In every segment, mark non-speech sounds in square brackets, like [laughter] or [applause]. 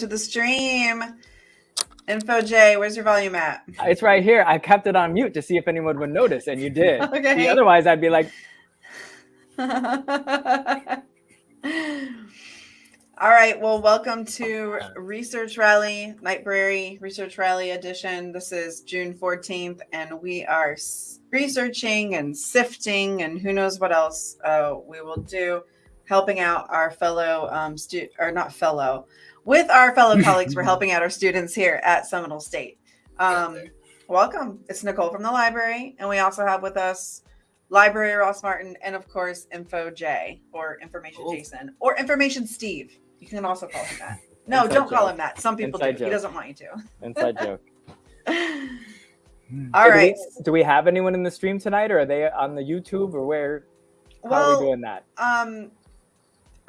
To the stream. Info J, where's your volume at? It's right here. I kept it on mute to see if anyone would notice, and you did. [laughs] Okay. See, otherwise, I'd be like, [laughs] All right, well, welcome to Research Rally, Nightbrary Research Rally Edition. This is June 14th, and we are researching and sifting and who knows what else uh, we will do, helping out our fellow, um, stu- or not fellow, with our fellow [laughs] colleagues. We're helping out our students here at Seminole State. Um, welcome. It's Nicole from the library, and we also have with us Library Ross Martin, and of course, Info J or Information Cool. Jason or Information Steve. You can also call him that. No, Inside don't call him that. Some people Inside do. joke. He doesn't want you to. inside [laughs] joke. All So do right. we- Do we have anyone in the stream tonight, or are they on the YouTube, or where? How are Well, we doing that? um,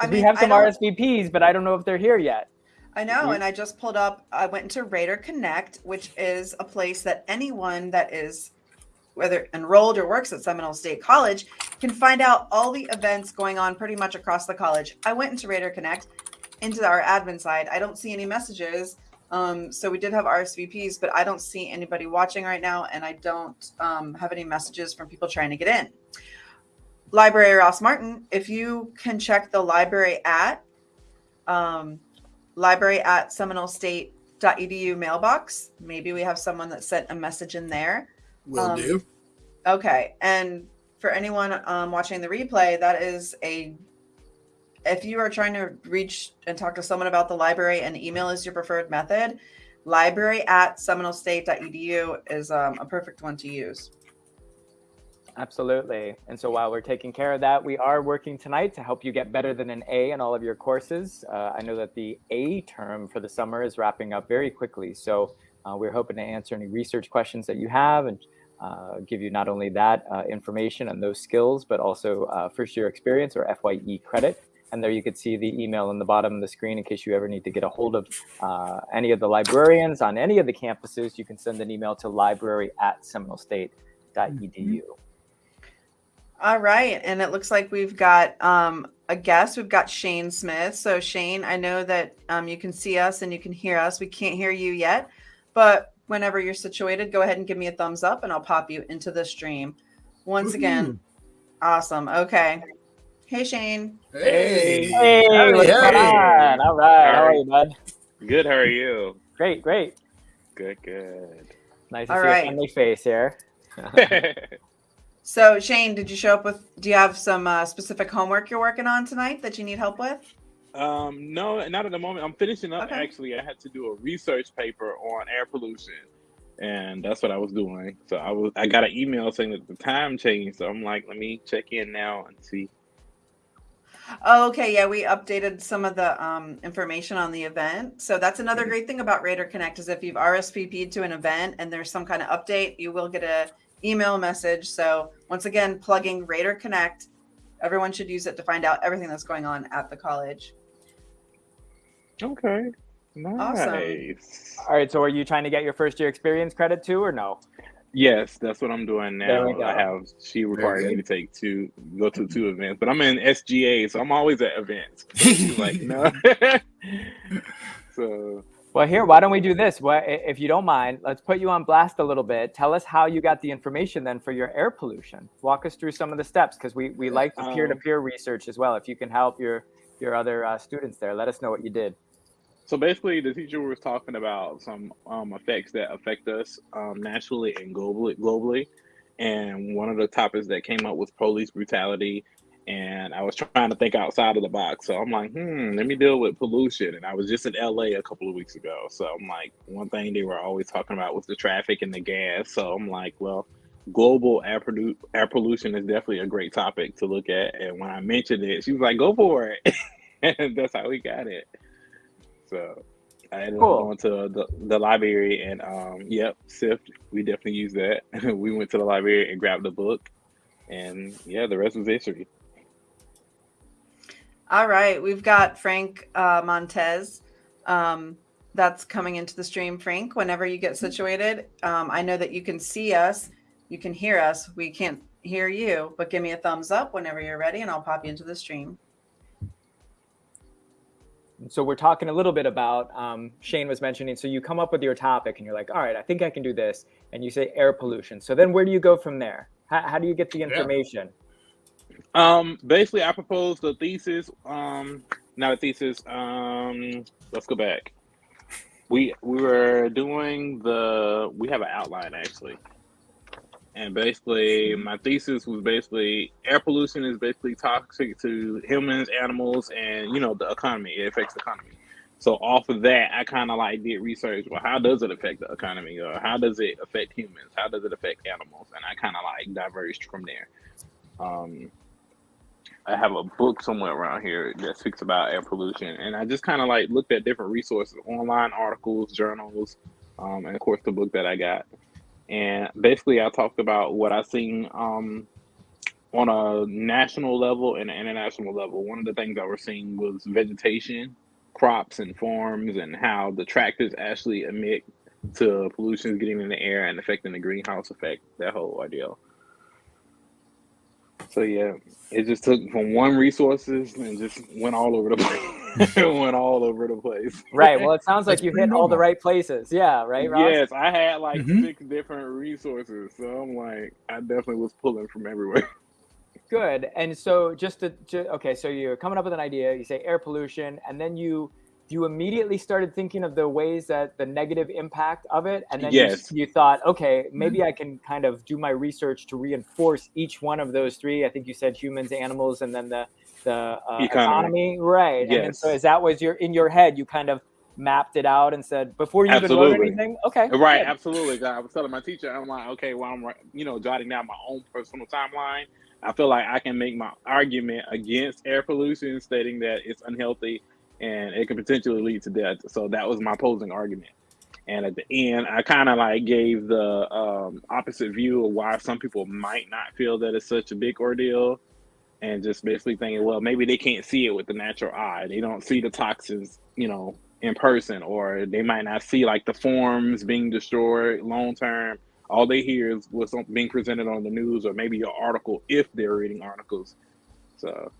I 'Cause mean, we have some don't- RSVPs, but I don't know if they're here yet. I know, You- and I just pulled up. I went into Raider Connect, which is a place that anyone that is whether enrolled or works at Seminole State College can find out all the events going on pretty much across the college. I went into Raider Connect, into our admin side. I don't see any messages. Um, so we did have RSVPs, but I don't see anybody watching right now, and I don't um, have any messages from people trying to get in. Library Ross Martin, if you can check the library at um, library at seminolestate.edu mailbox. Maybe we have someone that sent a message in there. Will Um, do. Okay. And for anyone um, watching the replay, that is a if you are trying to reach and talk to someone about the library and email is your preferred method, library at seminolestate.edu is um, a perfect one to use. Absolutely. And so while we're taking care of that, we are working tonight to help you get better than an A in all of your courses. Uh, I know that the A term for the summer is wrapping up very quickly. So uh, we're hoping to answer any research questions that you have and uh, give you not only that uh, information and those skills, but also uh, first year experience or FYE credit. And there you could see the email on the bottom of the screen in case you ever need to get a hold of uh, any of the librarians on any of the campuses. You can send an email to library at seminolestate.edu. All right. And it looks like we've got um, a guest. We've got Shane Smith. So, Shane, I know that um, you can see us and you can hear us. We can't hear you yet, but whenever you're situated, go ahead and give me a thumbs up and I'll pop you into the stream. Once again, awesome. Okay. Hey, Shane. Hey. Hey, Howdy, what's going on? All right, how are you, bud? Good. How are you? Great, great. Good. Good. Nice to All see right. a friendly face here. [laughs] [laughs] So, Shane, did you show up with, do you have some uh, specific homework you're working on tonight that you need help with? um, no, not at the moment. I'm finishing up. Okay. Actually, I had to do a research paper on air pollution, and that's what I was doing. So I was. I got an email saying that the time changed. So I'm like, let me check in now and see. Oh, okay. Yeah, we updated some of the um, information on the event. So that's another Mhm. great thing about Raider Connect is if you've RSVP'd to an event and there's some kind of update, you will get a email message. So once again, plugging Raider Connect, everyone should use it to find out everything that's going on at the college. Okay. Nice. All right, so are you trying to get your first year experience credit too, or no? Yes, that's what I'm doing There now. we I go. have she required me to take two, go to two events, but I'm in SGA, so I'm always at events. She's [laughs] like, no. [laughs] so Well, here, why don't we do this? What, if you don't mind, let's put you on blast a little bit. Tell us how you got the information then for your air pollution. Walk us through some of the steps because we, we like the Um, peer-to-peer research as well. If you can help your your other uh, students there, let us know what you did. So basically, the teacher was talking about some um, effects that affect us um, nationally and globally. Globally, and one of the topics that came up was police brutality. And I was trying to think outside of the box, so I'm like, hmm, let me deal with pollution. And I was just in LA a couple of weeks ago, so I'm like, one thing they were always talking about was the traffic and the gas. So I'm like, well, global air, produ- air pollution is definitely a great topic to look at. And when I mentioned it, she was like, go for it, [laughs] and that's how we got it. So I ended Cool. up going to the, the library and um yep, SIFT. We definitely use that. [laughs] we went to the library and grabbed the book and yeah, the rest was history. All right. We've got Frank uh, Montez. Um, that's coming into the stream, Frank, whenever you get situated. Um, I know that you can see us, you can hear us. We can't hear you, but give me a thumbs up whenever you're ready and I'll pop you into the stream. so we're talking a little bit about um, Shane was mentioning. So you come up with your topic and you're like, all right, I think I can do this, and you say air pollution. So then where do you go from there? How, how do you get the information? Um, basically, I proposed a thesis. Um, not a thesis. Um, let's go back. We we were doing the. We have an outline actually, and basically, my thesis was basically air pollution is basically toxic to humans, animals, and you know the economy. It affects the economy. So off of that, I kind of like did research. Well, how does it affect the economy, or how does it affect humans? How does it affect animals? And I kind of like diverged from there. Um, I have a book somewhere around here that speaks about air pollution, and I just kind of like looked at different resources, online articles, journals, um, and of course the book that I got. And basically, I talked about what I seen um, on a national level and an international level. One of the things I was seeing was vegetation, crops, and farms, and how the tractors actually emit to pollution getting in the air and affecting the greenhouse effect. That whole ordeal. So yeah, it just took from one resources and just went all over the place. it [laughs] [laughs] went all over the place. Right. Well, it sounds like That's you pretty hit all the right places. Yeah. Right. Ross? Yes, I had like Mhm. six different resources, so I'm like, I definitely was pulling from everywhere. [laughs] Good. And so just to, ju- okay, so you're coming up with an idea, you say air pollution, and then you you immediately started thinking of the ways that the negative impact of it, and then Yes. you, you thought, okay, maybe I can kind of do my research to reinforce each one of those three. I think you said humans, animals, and then the the uh, Economy. economy. right? And Yes. so is that was your in your head? You kind of mapped it out and said before you even wrote anything. Okay. Right, good. absolutely. 'Cause I was telling my teacher, I'm like, okay, well, I'm you know jotting down my own personal timeline. I feel like I can make my argument against air pollution, stating that it's unhealthy and it could potentially lead to death. So that was my opposing argument. And at the end, I kind of like gave the um, opposite view of why some people might not feel that it's such a big ordeal, and just basically thinking, well, maybe they can't see it with the natural eye. They don't see the toxins, you know, in person, or they might not see like the forms being destroyed long term. All they hear is what's being presented on the news, or maybe an article if they're reading articles. So,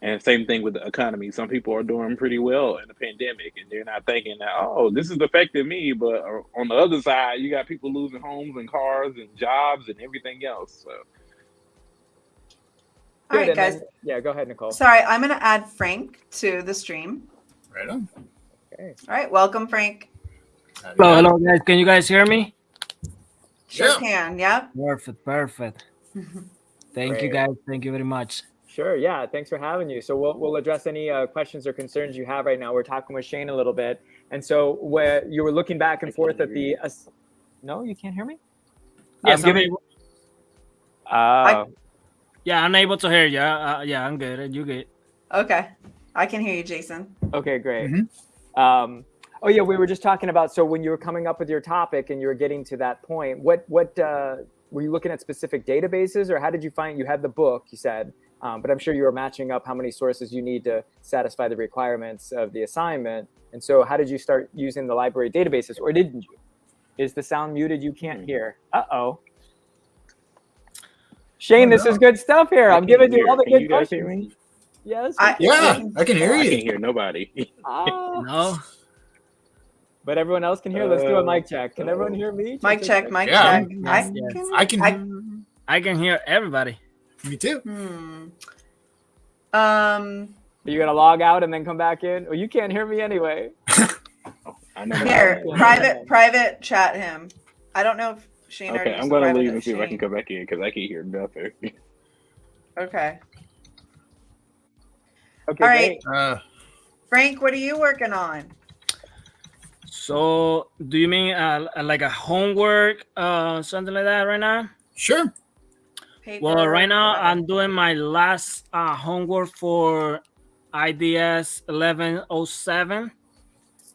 and same thing with the economy. Some people are doing pretty well in the pandemic, and they're not thinking that, oh, this is affecting me. But uh, on the other side, you got people losing homes and cars and jobs and everything else. So, All Good, right, and guys. then- yeah. Go ahead, Nicole. Sorry, I'm going to add Frank to the stream. Right on. Okay. All right, welcome, Frank. Hello, hello, guys. Can you guys hear me? Sure Yeah. can. Yep. Perfect, perfect. [laughs] Thank you, guys. Thank you very much. Sure. Yeah. Thanks for having you. So we'll we'll address any uh, questions or concerns you have right now. We're talking with Shane a little bit, and so where you were looking back and I forth at the. ass- no, you can't hear me. Yes, I'm I'm giving. able, Uh, yeah, I'm able to hear you. Uh, yeah, I'm good. You good? Okay. I can hear you, Jason. okay. Great. Mhm. Um, oh yeah, we were just talking about. So when you were coming up with your topic and you were getting to that point, what what uh, were you looking at specific databases, or how did you find you had the book? You said. Um, but I'm sure you were matching up how many sources you need to satisfy the requirements of the assignment. And so, how did you start using the library databases, or didn't you? Is the sound muted? You can't hear. Uh oh. Shane, Oh, this no. is good stuff here. I I'm can giving you hear- all the can good you guys hear questions. me? Yes. I- Yeah, can. I can hear you. I can't hear nobody. Ah, [laughs] No. but everyone else can hear. Let's do a mic check. Can everyone hear me? Mic check, mic Yeah. check. Yes, I yes. can. I can- I- I can hear everybody. Me too. hmm. Um. Are you gonna log out and then come back in? Well, you can't hear me anyway. [laughs] I know. Here, Yeah. private, private chat him. I don't know if Shane already Okay, I'm gonna leave and see if I can come back in because I can't hear nothing. Okay. Okay, All right. Uh, Frank, what are you working on? So, do you mean uh, like a homework, uh, something like that right now? sure. Paper, Well, right now whatever. I'm doing my last uh, homework for IDS 1107.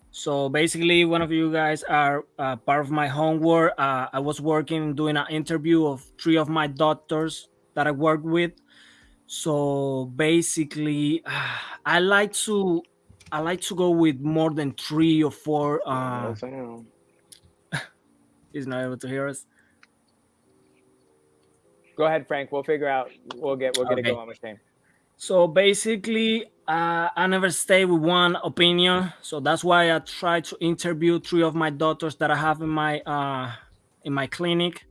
So basically, one of you guys are uh, part of my homework. Uh, I was working doing an interview of three of my doctors that I work with. So basically, [sighs] I like to I like to go with more than three or four. Uh, No [laughs] he's not able to hear us. Go ahead, Frank. We'll figure out. We'll get. We'll get Okay. it going with Shane. So basically, uh, I never stay with one opinion, so that's why I try to interview three of my doctors that I have in my uh, in my clinic.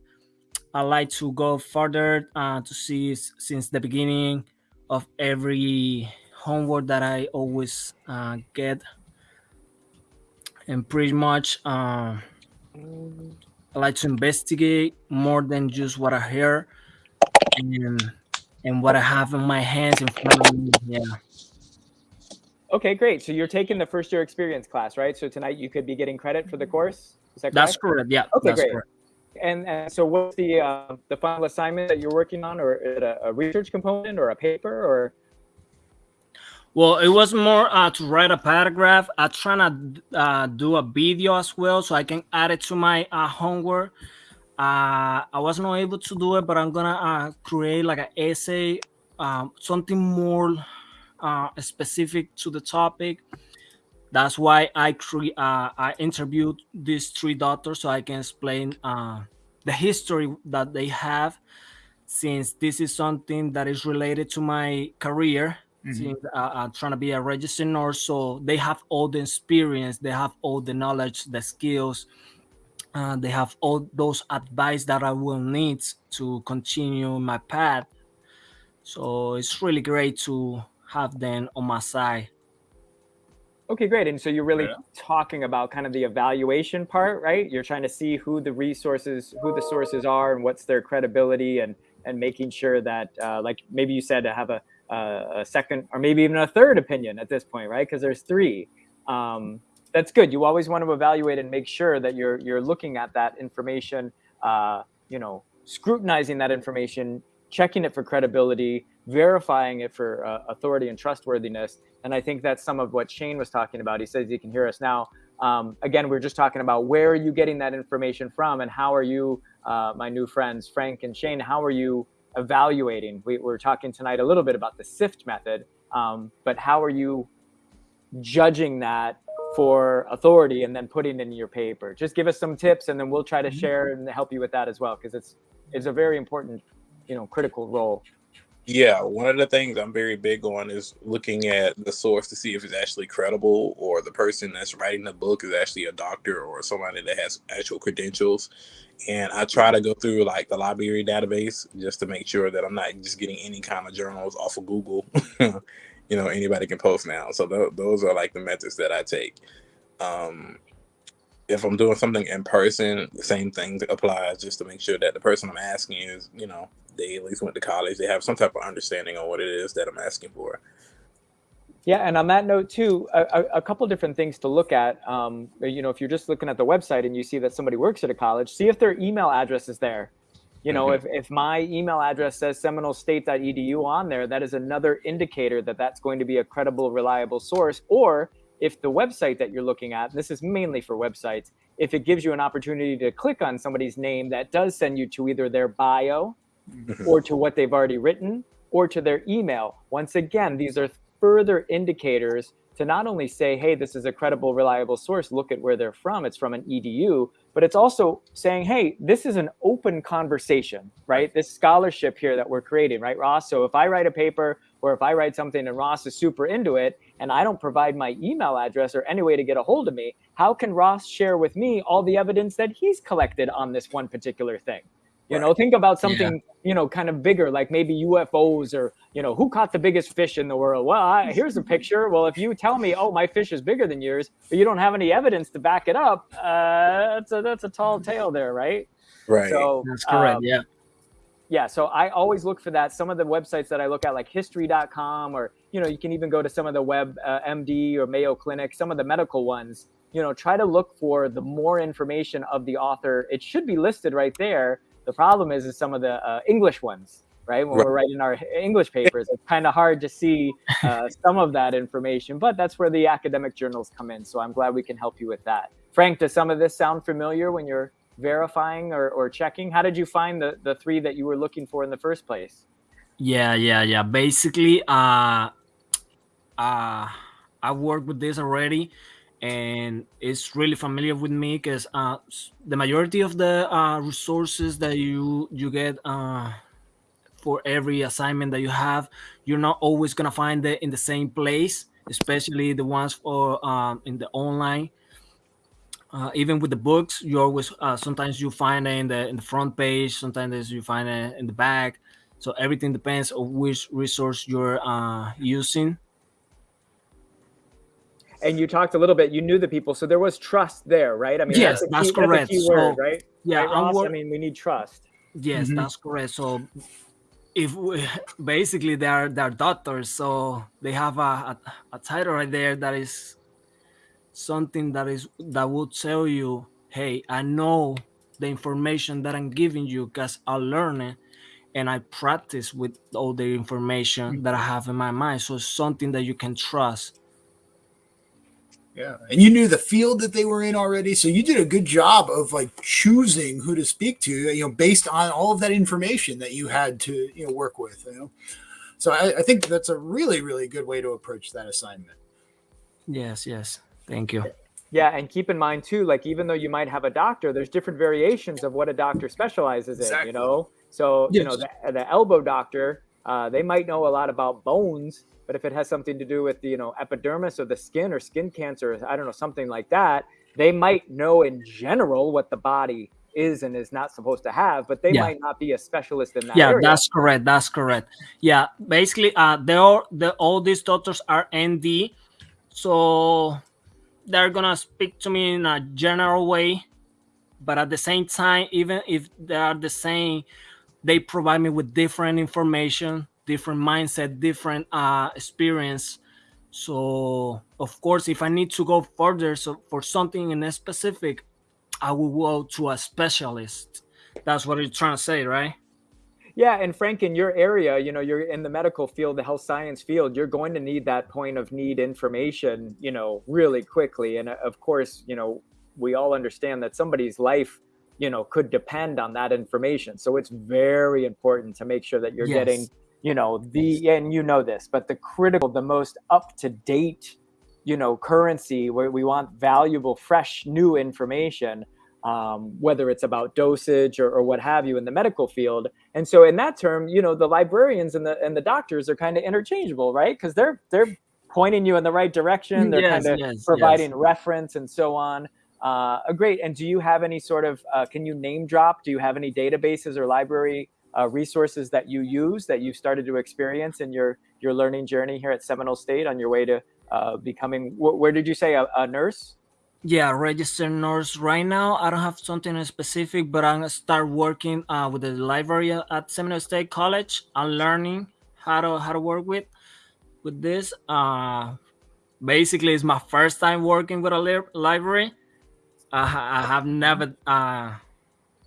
I like to go further uh, to see since the beginning of every homework that I always uh, get, and pretty much uh, I like to investigate more than just what I hear and and what I have in my hands in front of me. Yeah. Okay, great. So you're taking the first year experience class, right? So tonight you could be getting credit for the course. Is that correct? That's correct. Yeah. Okay, that's great. correct. And, and so what's the uh, the final assignment that you're working on, or a, a research component, or a paper, or? Well, it was more uh, to write a paragraph. I'm trying to uh, do a video as well, so I can add it to my uh, homework. Uh, I was not able to do it, but I'm gonna uh, create like an essay, um, something more uh, specific to the topic. That's why I cre- uh, I interviewed these three doctors so I can explain uh, the history that they have, since this is something that is related to my career. Since uh, I'm trying to be a registered nurse, so they have all the experience, they have all the knowledge, the skills, uh, they have all those advice that I will need to continue my path. So it's really great to have them on my side. Okay, great. And so you're really Yeah. talking about kind of the evaluation part, right? You're trying to see who the resources, who the sources are, and what's their credibility, and and making sure that, uh, like maybe you said, to have a a, a second or maybe even a third opinion at this point, right? Because there's three. Um, that's good. You always want to evaluate and make sure that you're you're looking at that information, uh, you know, scrutinizing that information, checking it for credibility, verifying it for uh, authority and trustworthiness. And I think that's some of what Shane was talking about. He says he can hear us now. Um, again, we're just talking about where are you getting that information from, and how are you, uh, my new friends Frank and Shane, how are you evaluating? We, we're talking tonight a little bit about the SIFT method, um, but how are you judging that for authority and then putting in your paper? Just give us some mm-hmm. tips, and then we'll try to mm-hmm. share and help you with that as well, because it's it's a very important, you know, critical role. Yeah, one of the things I'm very big on is looking at the source to see if it's actually credible or the person that's writing the book is actually a doctor or somebody that has actual credentials. And I try to go through like the library database just to make sure that I'm not just getting any kind of journals off of Google. [laughs] you know, anybody can post now. So th- those are like the methods that I take. Um, if I'm doing something in person, the same thing applies just to make sure that the person I'm asking is, you know, they at least went to college. They have some type of understanding on what it is that I'm asking for. Yeah, and on that note too, a, a, a couple different things to look at. Um, you know, if you're just looking at the website and you see that somebody works at a college, see if their email address is there. You know, if, if my email address says seminolestate.edu on there, that is another indicator that that's going to be a credible, reliable source. Or if the website that you're looking at, this is mainly for websites, if it gives you an opportunity to click on somebody's name, that does send you to either their bio mm-hmm. or to what they've already written or to their email. Once again, these are further indicators to not only say, hey, this is a credible, reliable source, look at where they're from, it's from an EDU, but it's also saying, hey, this is an open conversation, right? This scholarship here that we're creating, right, Ross? So if I write a paper or if I write something and Ross is super into it and I don't provide my email address or any way to get a hold of me, how can Ross share with me all the evidence that he's collected on this one particular thing? You know, think about something, you know, kind of bigger, like maybe UFOs or, you know, who caught the biggest fish in the world? Well, I, here's a [laughs] picture. Well, if you tell me, oh, my fish is bigger than yours, but you don't have any evidence to back it up, uh, that's a that's a tall tale there, right? Right. So That's correct. um, yeah. yeah so i always look for that some of the websites that i look at like history.com or you know you can even go to some of the web uh, md or mayo clinic some of the medical ones you know try to look for the more information of the author it should be listed right there the problem is is some of the uh, english ones right when Right. we're writing our english papers it's kind of hard to see uh, [laughs] some of that information but that's where the academic journals come in so i'm glad we can help you with that frank does some of this sound familiar when you're verifying or, or checking how did you find the, the three that you were looking for in the first place Yeah, yeah, yeah. Basically, uh, uh, I work with this already, and it's really familiar with me because uh, the majority of the uh, resources that you you get uh, for every assignment that you have. You're not always gonna find it in the same place, especially the ones for um, in the online. Uh, even with the books, you always uh, sometimes you find it in the in the front page, sometimes you find it in the back. So everything depends on which resource you're uh, using. And you talked a little bit. You knew the people, so there was trust there, right? I mean, Yes, a that's key, correct. a key word, So, right? Yeah, right, I'm Ross? wor- I mean, we need trust. Yes, Mhm. that's correct. So if we, [laughs] basically they are they're doctors, so they have a, a, a title right there that is something that is that would tell you, hey, I know the information that I'm giving you because I learn it and I practice with all the information that I have in my mind. So it's something that you can trust. Yeah. And you knew the field that they were in already. So you did a good job of like choosing who to speak to, you know, based on all of that information that you had to, you know, work with, you know. So I, I think that's a really, really good way to approach that assignment. Yes, yes. Thank you. Yeah, and keep in mind too, like even though you might have a doctor, there's different variations of what a doctor specializes in. Exactly. You know, so you know the, the elbow doctor, uh, they might know a lot about bones, but if it has something to do with the you know epidermis or the skin or skin cancer, I don't know something like that, they might know in general what the body is and is not supposed to have, but they Yeah. might not be a specialist in that yeah area. that's correct that's correct yeah basically uh they all the all these doctors are nd so they're gonna speak to me in a general way but at the same time even if they are the same they provide me with different information different mindset different uh experience so of course if i need to go further so for something in a specific i will go to a specialist that's what you're trying to say right Yeah, and Frank, in your area, you know, you're in the medical field, the health science field, you're going to need that point of need information, you know, really quickly. And uh, of course, you know, we all understand that somebody's life, you know, could depend on that information. So it's very important to make sure that you're Yes. getting, you know, the and you know this, but the critical, the most up to date, you know, currency where we want valuable, fresh, new information. Um, whether it's about dosage or, or what have you in the medical field, and so in that term, you know, the librarians and the and the doctors are kind of interchangeable, right? Because they're they're pointing you in the right direction. They're Yes, kind of yes, providing yes. reference and so on. Uh, uh, great. And do you have any sort of? Uh, can you name drop? Do you have any databases or library uh, resources that you use that you've started to experience in your your learning journey here at Seminole State on your way to uh, becoming? Wh- where did you say a, a nurse? Yeah, registered nurse. Right now, I don't have something specific, but I'm gonna start working uh, with the library at Seminole State College. I'm learning how to how to work with with this. Uh, basically, it's my first time working with a li- library. I, I have never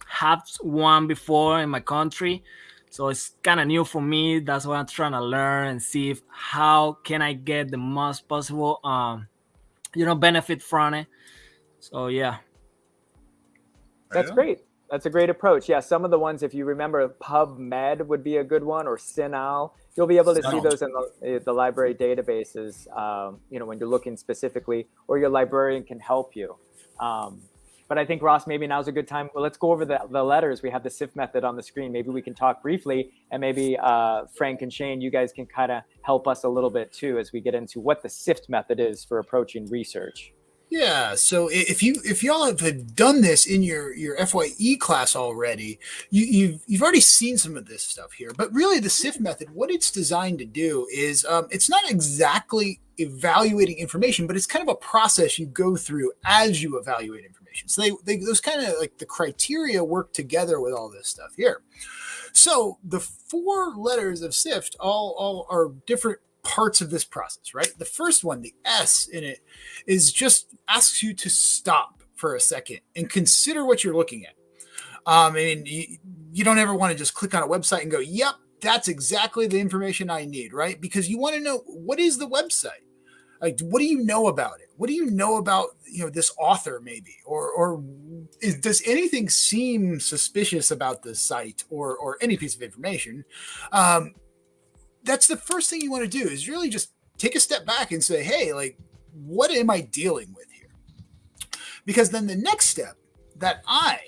had one before in my country, so it's kind of new for me. That's why I'm trying to learn and see if how can I get the most possible, um, you know, benefit from it. So yeah. That's Yeah. great. That's a great approach. Yeah, some of the ones, if you remember, PubMed would be a good one, or CINAHL. You'll be able to see those in the, the library databases. Um, you know, when you're looking specifically, or your librarian can help you. Um, but I think Ross, maybe now's a good time. Well, let's go over the, the letters. We have the SIFT method on the screen. Maybe we can talk briefly, and maybe uh, Frank and Shane, you guys can kind of help us a little bit too as we get into what the SIFT method is for approaching research. Yeah, so if you if y'all have done this in your your FYE class already, you, you've you've already seen some of this stuff here. But really, the SIFT method, what it's designed to do is, um, it's not exactly evaluating information, but it's kind of a process you go through as you evaluate information. So they, they those kind of like the criteria work together with all this stuff here. So the four letters of SIFT all all are different parts of this process, right? The first one, the S in it, is just asks you to stop for a second and consider what you're looking at. Um, I mean, you, you don't ever want to just click on a website and go, "Yep, that's exactly the information I need," right? Because you want to know what is the website. Like, what do you know about it? What do you know about you know this author, maybe, or or is, does anything seem suspicious about the site or or any piece of information? Um, that's the first thing you want to do is really just take a step back and say, hey, like, what am I dealing with here? Because then the next step, that I,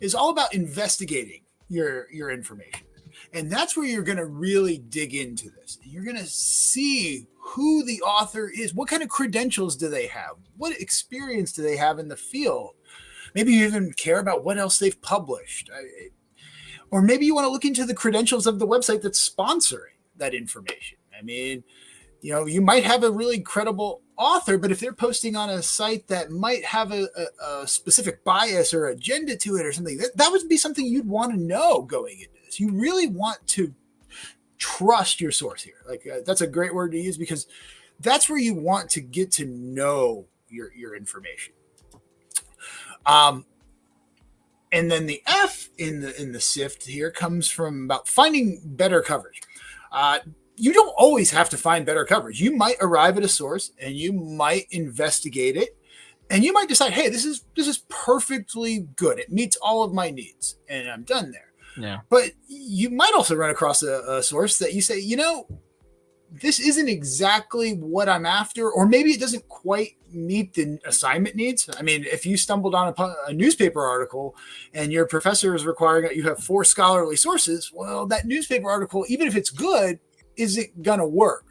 is all about investigating your your information. And that's where you're going to really dig into this. You're going to see who the author is. What kind of credentials do they have? What experience do they have in the field? Maybe you even care about what else they've published. Or maybe you want to look into the credentials of the website that's sponsoring that information. I mean, you know, you might have a really credible author, but if they're posting on a site that might have a, a, a specific bias or agenda to it or something, that, that would be something you'd want to know going into this. You really want to trust your source here. Like uh, that's a great word to use because that's where you want to get to know your your information. Um, and then the F in the in the SIFT here comes from about finding better coverage. Uh, you don't always have to find better coverage. You might arrive at a source and you might investigate it, and you might decide, hey, this is this is perfectly good. It meets all of my needs, and I'm done there. Yeah. But you might also run across a, a source that you say, you know, this isn't exactly what I'm after, or maybe it doesn't quite meet the assignment needs. I mean, if you stumbled on a, a, newspaper article and your professor is requiring that you have four scholarly sources, well, that newspaper article, even if it's good, isn't going to work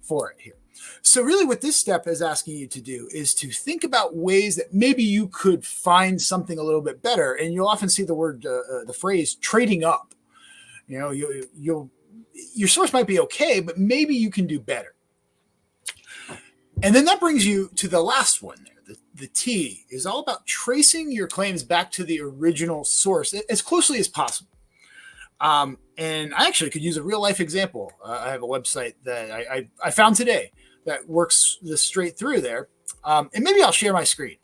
for it here. So, really, what this step is asking you to do is to think about ways that maybe you could find something a little bit better. And you'll often see the word, uh, uh, the phrase trading up. You know, you, you'll your source might be okay, but maybe you can do better. And then that brings you to the last one there. The, the T is all about tracing your claims back to the original source as closely as possible. Um, and I actually could use a real life example. Uh, I have a website that I, I, I, found today that works this straight through there. Um, and maybe I'll share my screen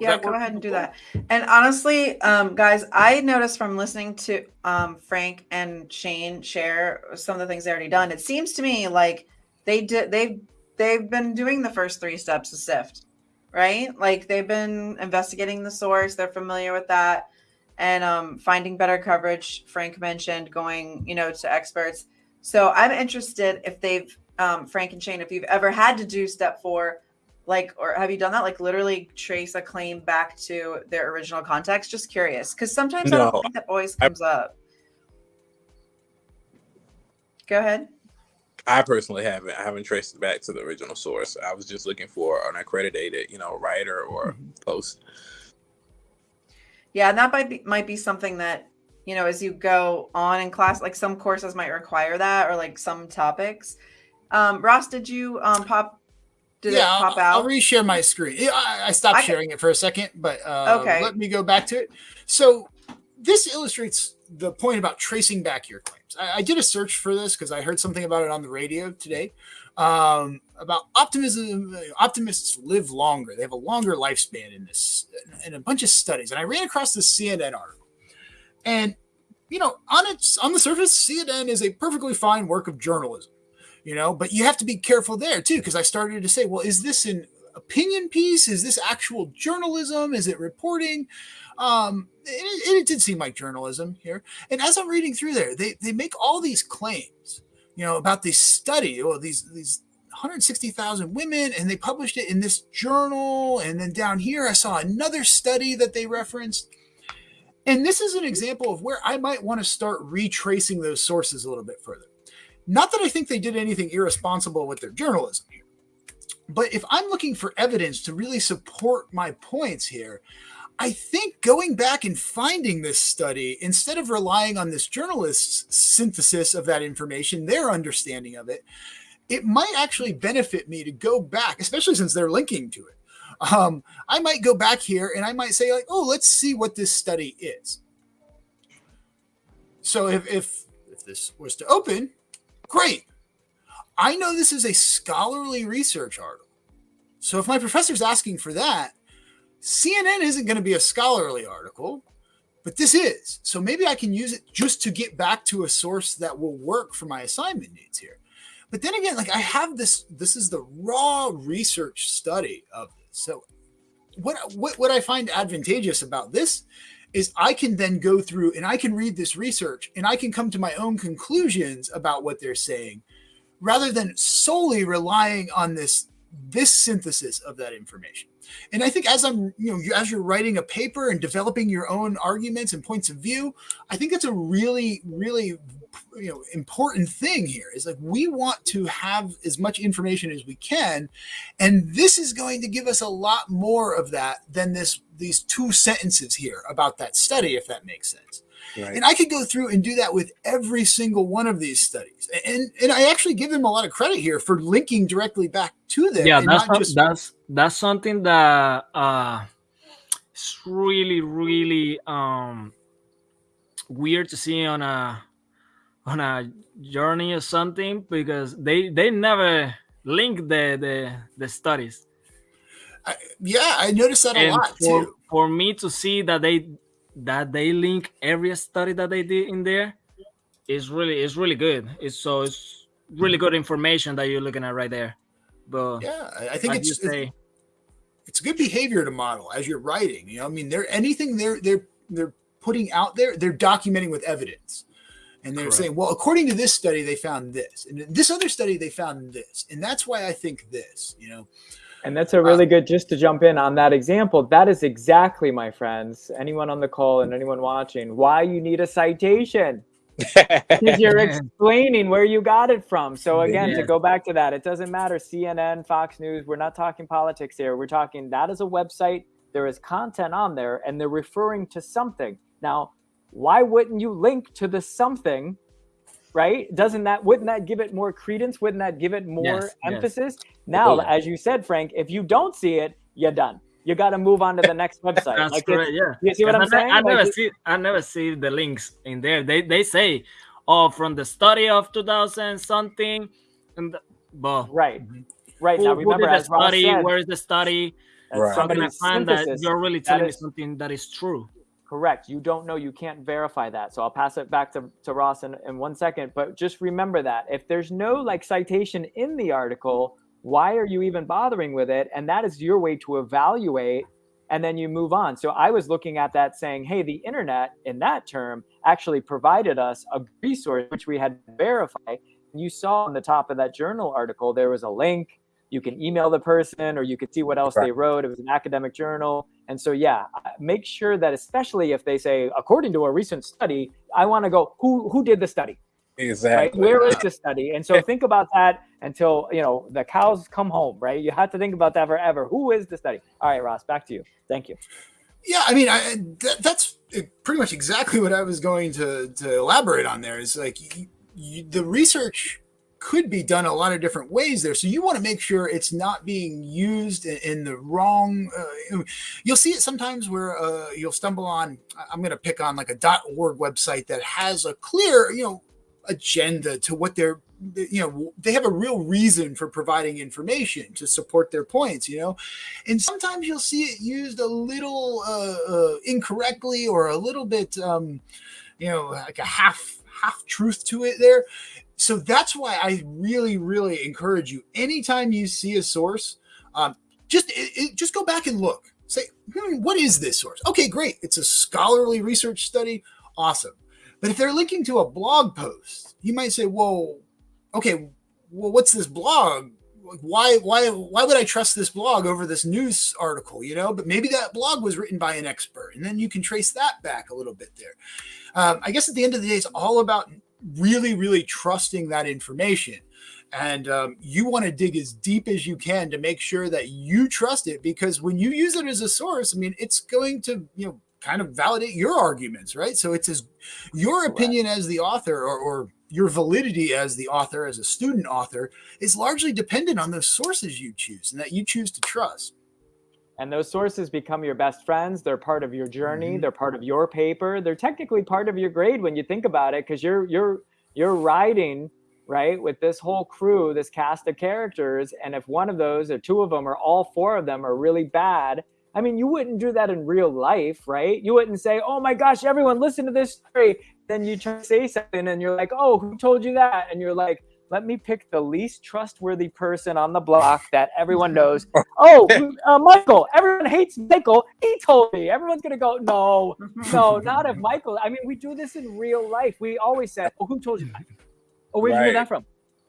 yeah, go ahead and do that. And honestly, um, guys, I noticed from listening to um, Frank and Shane share some of the things they already done. It seems to me like they did they've they've been doing the first three steps of SIFT, right? Like they've been investigating the source. They're familiar with that, and um, finding better coverage. Frank mentioned going, you know, to experts. So I'm interested if they've um, Frank and Shane, if you've ever had to do step four like or have you done that? Like literally trace a claim back to their original context? Just curious. Because sometimes no, i don't think that always comes I, up. Go ahead. I personally haven't i haven't traced it back to the original source. I was just looking for an accredited you know writer or mm-hmm. post. Yeah and that might be might be something that you know as you go on in class like some courses might require that or like some topics um ross did you um pop did yeah, it pop out? I'll reshare my screen. I, I stopped I sharing it for a second, but uh, okay. let me go back to it. So this illustrates the point about tracing back your claims. I, I did a search for this because I heard something about it on the radio today um, about optimism. Optimists live longer; they have a longer lifespan in this, in a bunch of studies. And I ran across this CNN article, and you know, on its on the surface, CNN is a perfectly fine work of journalism you know but you have to be careful there too because i started to say well is this an opinion piece? Is this actual journalism? Is it reporting? Um it, it, did seem like journalism here. And as i'm reading through there they they make all these claims you know about this study or these these 160,000 women and they published it in this journal. And then down here I saw another study that they referenced. And this is an example of where I might want to start retracing those sources a little bit further not that I think they did anything irresponsible with their journalism here, but if I'm looking for evidence to really support my points here, I think going back and finding this study, instead of relying on this journalist's synthesis of that information, their understanding of it, it might actually benefit me to go back, especially since they're linking to it. Um, I might go back here and I might say, like, oh, let's see what this study is. So if, if, if this was to open, Great. I know this is a scholarly research article. So if my professor's asking for that, CNN isn't going to be a scholarly article, but this is. So maybe I can use it just to get back to a source that will work for my assignment needs here. But then again, like I have this, this is the raw research study of this. So what what what I find advantageous about this is I can then go through and I can read this research and I can come to my own conclusions about what they're saying rather than solely relying on this this synthesis of that information. And I think as I'm, you know, as you're writing a paper and developing your own arguments and points of view, I think that's a really, really you know important thing here is like we want to have as much information as we can and this is going to give us a lot more of that than this these two sentences here about that study if that makes sense Right. and i could go through and do that with every single one of these studies and and i actually give them a lot of credit here for linking directly back to them yeah that's not some- that's that's something that uh it's really really um weird to see on a on a journey or something because they they never link the the the studies I, yeah i noticed that a lot for, too for me to see that they that they link every study that they did in there is really it's really good it's so it's really good information that you're looking at right there but yeah i, think like it's, it's say it's good behavior to model as you're writing. You know, I mean, they're anything they're they're they're putting out there, they're documenting with evidence. And they're Correct. saying, well, according to this study, they found this. And this other study, they found this. And that's why I think this, you know. And that's a really good, just to jump in on that example, that is exactly, my friends, anyone on the call and anyone watching, why you need a citation. Because you're [laughs] explaining where you got it from. So again, to go back to that, it doesn't matter CNN, Fox News, we're not talking politics here. We're talking that is a website, there is content on there, and they're referring to something. Now, why wouldn't you link to the something? Right? Doesn't that wouldn't that give it more credence? Wouldn't that give it more Yes, yes. emphasis? Now, Absolutely. as you said, Frank, if you don't see it, you're done. You got to move on to the next [laughs] website. That's Like, correct. Yeah. You see what I'm I, saying? I Like, never it- see I never see the links in there. They they say, oh, from the study of 2000 something, and the, but Right. Right. who, now, who remember, did the as study? said, Where is the study? that's Right. How can I find that you're really That telling me something that is true? Correct. You don't know. You can't verify that. So I'll pass it back to, to Ross in, in one second. But just remember that if there's no like citation in the article, why are you even bothering with it? And that is your way to evaluate and then you move on. So I was looking at that saying, hey, the internet in that term actually provided us a resource which we had to verify. You saw on the top of that journal article, there was a link. You can email the person or you could see what else they wrote. It was an academic journal. And so, yeah, make sure that, especially if they say, according to a recent study, I want to go, who, who did the study? Right? exactly. Where is the study? And so think about that until, you know, the cows come home, right? You have to think about that forever. Who is the study? All right, Ross, back to you. Thank you. Yeah, I mean, I, that, that's pretty much exactly what I was going to, to elaborate on there. Is like you, you, the research could be done a lot of different ways there. So you want to make sure it's not being used in, the wrong. Uh, you'll see it sometimes where uh, you'll stumble on. I'm going to pick on like a .org website that has a clear, you know, agenda to what they're you know they have a real reason for providing information to support their points you know and sometimes you'll see it used a little uh, uh, incorrectly or a little bit um, you know like a half half truth to it there so that's why i really really encourage you anytime you see a source um, just it, it, just go back and look. Say hmm, what is this source? Okay great. It's a scholarly research study. Awesome. But if they're linking to a blog post you might say whoa okay well what's this blog? Why why why would i trust this blog over this news article you know? But maybe that blog was written by an expert and then you can trace that back a little bit there. Um, i guess at the end of the day it's all about really really trusting that information. And um, you want to dig as deep as you can to make sure that you trust it because when you use it as a source i mean it's going to you know kind of validate your arguments right? So it's as your opinion as the author or, or your validity as the author, as a student author, is largely dependent on the sources you choose and that you choose to trust. And those sources become your best friends. They're part of your journey. Mhm. They're part of your paper. They're technically part of your grade when you think about it, because you're you're you're writing right with this whole crew, this cast of characters. And if one of those or two of them or all four of them are really bad, I mean, you wouldn't do that in real life, right? You wouldn't say, "Oh my gosh, everyone, listen to this story." Then you try to say something, and you're like, "Oh, who told you that?" And you're like, "Let me pick the least trustworthy person on the block that everyone knows." oh, [laughs] uh, Michael, everyone hates Michael. He told me. Everyone's gonna go, "No, [laughs] no, not if Michael." I mean, we do this in real life. We always say, "Oh, who told you that?" Oh, where'd you hear that from?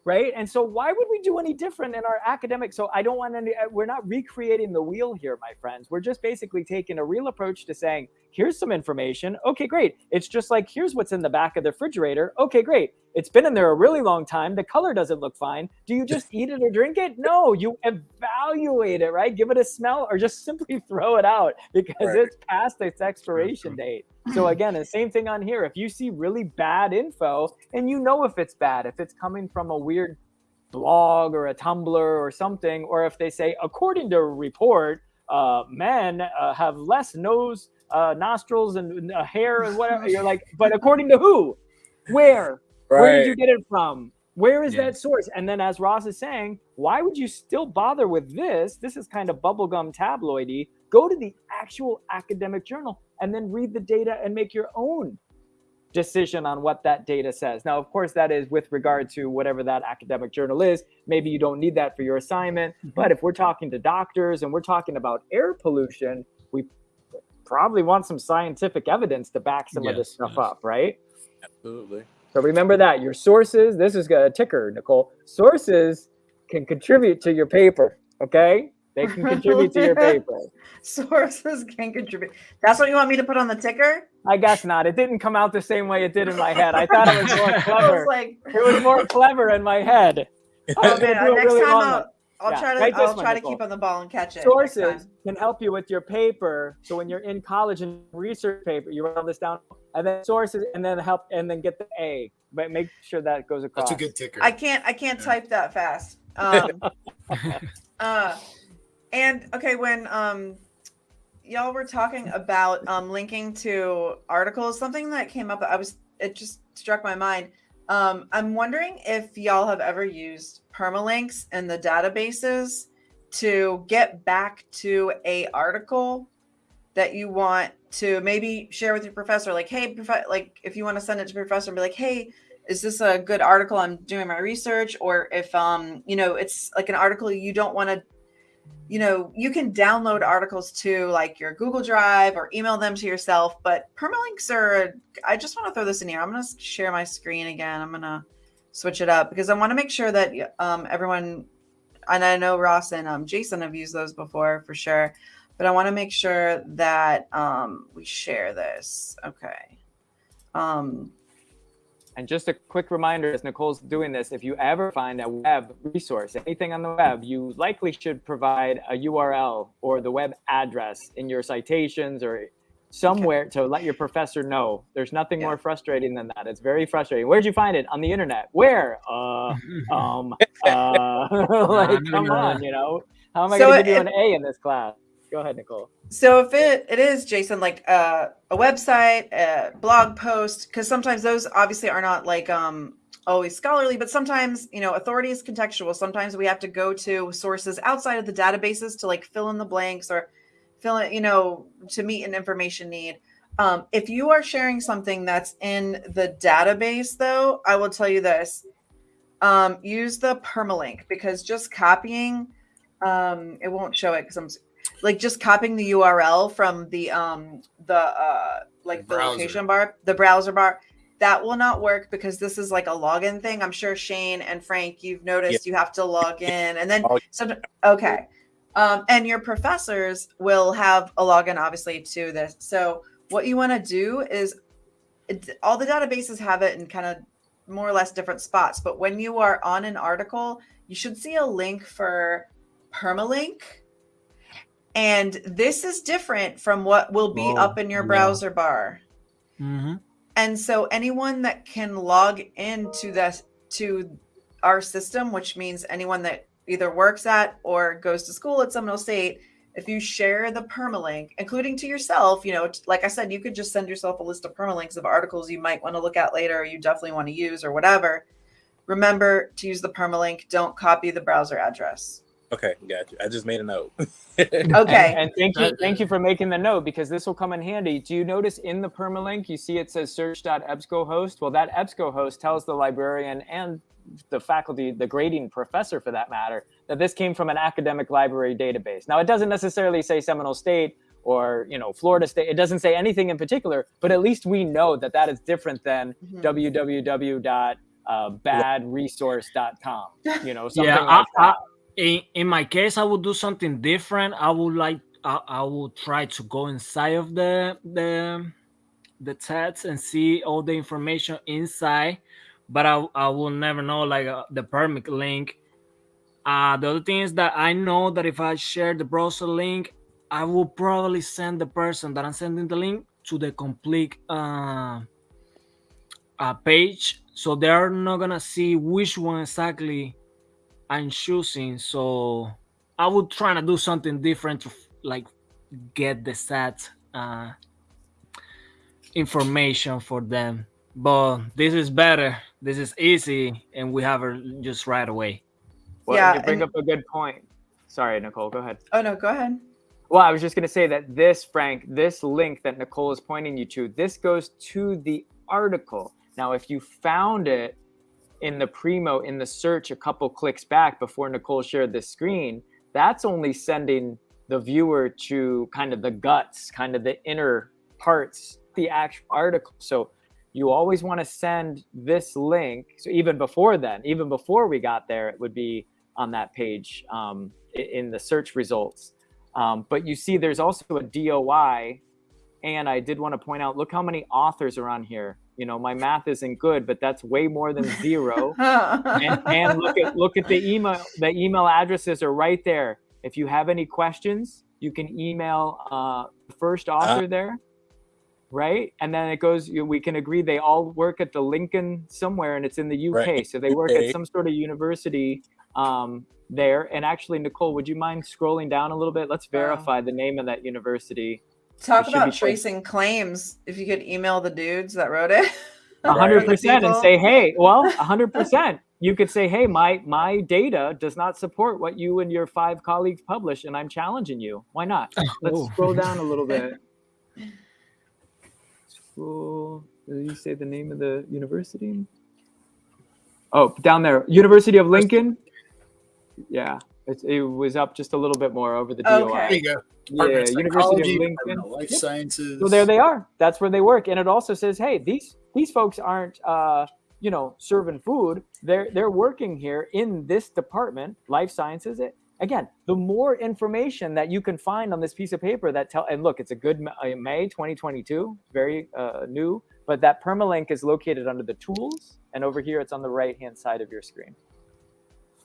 Right? And so why would we do any different in our academic? So I don't want any, uh, we're not recreating the wheel here, my friends. We're just basically taking a real approach to saying, here's some information. Okay, great. It's just like, here's what's in the back of the refrigerator. Okay, great. It's been in there a really long time. The color doesn't look fine. Do you just eat it or drink it? No, you evaluate it, right? Give it a smell or just [laughs] simply throw it out because Right. it's past its expiration date. So [laughs] again, the same thing on here. If you see really bad info and you know if it's bad, if it's coming from a weird blog or a Tumblr or something, or if they say, according to a report, uh, men uh, have less nose, uh, nostrils, and uh, hair and whatever. You're like, but according to who? Where? Where did you get it from? Where is Yeah. that source? And then, as Ross is saying, why would you still bother with this? This is kind of bubblegum tabloidy. Go to the actual academic journal and then read the data and make your own decision on what that data says. Now, of course, that is with regard to whatever that academic journal is. Maybe you don't need that for your assignment. Mm-hmm. But if we're talking to doctors and we're talking about air pollution, we probably want some scientific evidence to back some of this stuff yes. up, right? Absolutely. So remember that your sources, this is a ticker, Nicole. Sources can contribute to your paper, okay? They [laughs] can contribute to your paper. [laughs] Sources can contribute. That's what you want me to put on the ticker? I guess not. It didn't come out the same way it did in my head. I thought it was more [laughs] I was clever. like, It was more clever in my head. Oh man, next really time I'll, I'll Yeah, try to write I'll try to keep on the ball and catch it. Sources can help you with your paper. So when you're in college and research paper, you write all this down, and then sources, and then help, and then get the A. But make sure that goes across. That's a good ticker. I can't I can't Yeah. type that fast. Um, uh, and okay, when um, y'all were talking about um, linking to articles, something that came up, I was it just struck my mind. Um, I'm wondering if y'all have ever used permalinks in the databases to get back to a article that you want to maybe share with your professor like hey prof- like if you want to send it to professor and be like hey is this a good article i'm doing my research or if um you know it's like an article you don't want to you know you can download articles to like your google drive or email them to yourself but permalinks are i just want to throw this in here. I'm going to share my screen again. I'm going to switch it up because i want to make sure that um everyone and i know ross and um, jason have used those before for sure but i want to make sure that um we share this. Okay. Um And just a quick reminder as Nicole's doing this, if you ever find a web resource, anything on the web, you likely should provide a URL or the web address in your citations or somewhere to let your professor know. There's nothing Yeah. more frustrating than that. It's very frustrating. Where'd you find it? On the internet. Where? Uh, [laughs] um, uh, [laughs] like, come on, you know? How am I So going to give you an A in this class? Go ahead, Nicole. So if it it is Jason like uh, a website, a blog post, because sometimes those obviously are not like um always scholarly, but sometimes you know authority is contextual. Sometimes we have to go to sources outside of the databases to like fill in the blanks or fill in you know to meet an information need. Um, if you are sharing something that's in the database, though, I will tell you this: um, use the permalink because just copying um, it won't show it because I'm like just copying the URL from the um the uh like the Browser. location bar, the browser bar, that will not work because this is like a login thing. I'm sure Shane and Frank, you've noticed you have to log in and then Oh, some okay. Um, and your professors will have a login obviously to this. So what you want to do is all the databases have it in kind of more or less different spots, but when you are on an article, you should see a link for permalink. And this is different from what will be Oh, up in your yeah. browser bar. hmm And so anyone that can log into this to our system, which means anyone that either works at or goes to school at Seminole State, if you share the permalink, including to yourself, you know, like I said, you could just send yourself a list of permalinks of articles you might want to look at later, or you definitely want to use, or whatever. Remember to use the permalink. Don't copy the browser address. Okay, got you. I just made a note. [laughs] Okay. And, and thank you, thank you for making the note because this will come in handy. Do you notice in the permalink you see it says search.ebscohost? Well, that EBSCOhost tells the librarian and the faculty, the grading professor for that matter, that this came from an academic library database. Now, it doesn't necessarily say Seminole State or you know Florida State. It doesn't say anything in particular, but at least we know that that is different than Mhm. www dot uh, badresource.com. You know, something yeah, like I, I, that. In in my case, I would do something different. I would like I, I would try to go inside of the the the text and see all the information inside, but I I will never know like uh, the permit link. Uh, the other thing is that I know that if I share the browser link, I will probably send the person that I'm sending the link to the complete uh, uh, page, so they're not gonna see which one exactly I'm choosing. So I would try to do something different to like get the set uh, information for them. But this is better. This is easy, and we have it just right away. Well, Yeah, you bring and- up a good point. Sorry, Nicole, go ahead. Oh no, go ahead. Well, I was just going to say that this, Frank, this link that Nicole is pointing you to, this goes to the article. Now, if you found it in the Primo in the search a couple clicks back before Nicole shared the screen, that's only sending the viewer to kind of the guts, kind of the inner parts, the actual article. So you always want to send this link. So even before then, even before we got there, it would be on that page um, in the search results. Um, but you see, there's also a DOI. And I did want to point out look how many authors are on here. You know, my math isn't good, but that's way more than zero. [laughs] and, and look at look at the email. The email addresses are right there. If you have any questions, you can email uh, the first author there, right? And then it goes. You, we can agree they all work at the Lincoln somewhere, and it's in the UK. Right. So they work Okay. at some sort of university um, there. And actually, Nicole, would you mind scrolling down a little bit? Let's Wow. verify the name of that university. Talk about be close. tracing claims. If you could email the dudes that wrote it. [laughs] A 100% and say, hey, well, a hundred [laughs] percent. You could say, hey, my my data does not support what you and your five colleagues publish, and I'm challenging you. Why not? Oh. Let's Oh. scroll down a little bit. [laughs] Scroll. Did you say the name of the university? Oh, down there, University of Lincoln. Yeah, it, it was up just a little bit more over the DOI. Okay. There you go. Yeah, Department of University of Lincoln. Life Yep. Sciences. So there they are. That's where they work, and it also says, "Hey, these these folks aren't, uh, you know, serving food. They're they're working here in this department, life sciences. It again, the more information that you can find on this piece of paper that tell and look, it's a good uh, May 2022, very uh, new, but that permalink is located under the tools, and over here it's on the right hand side of your screen.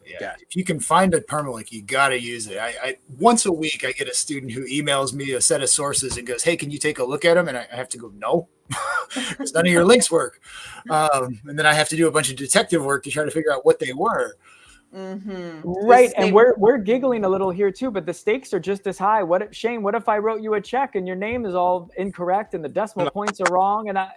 Yeah, Gotcha. if you can find a permalink, you got to use it. I, I once a week I get a student who emails me a set of sources and goes, "Hey, can you take a look at them?" And I, I have to go, "No, [laughs] because none of your [laughs] links work." Um, and then I have to do a bunch of detective work to try to figure out what they were. Mm-hmm. Right, and we're we're giggling a little here too, but the stakes are just as high. What if Shane? What if I wrote you a check and your name is all incorrect and the decimal points are wrong? And I,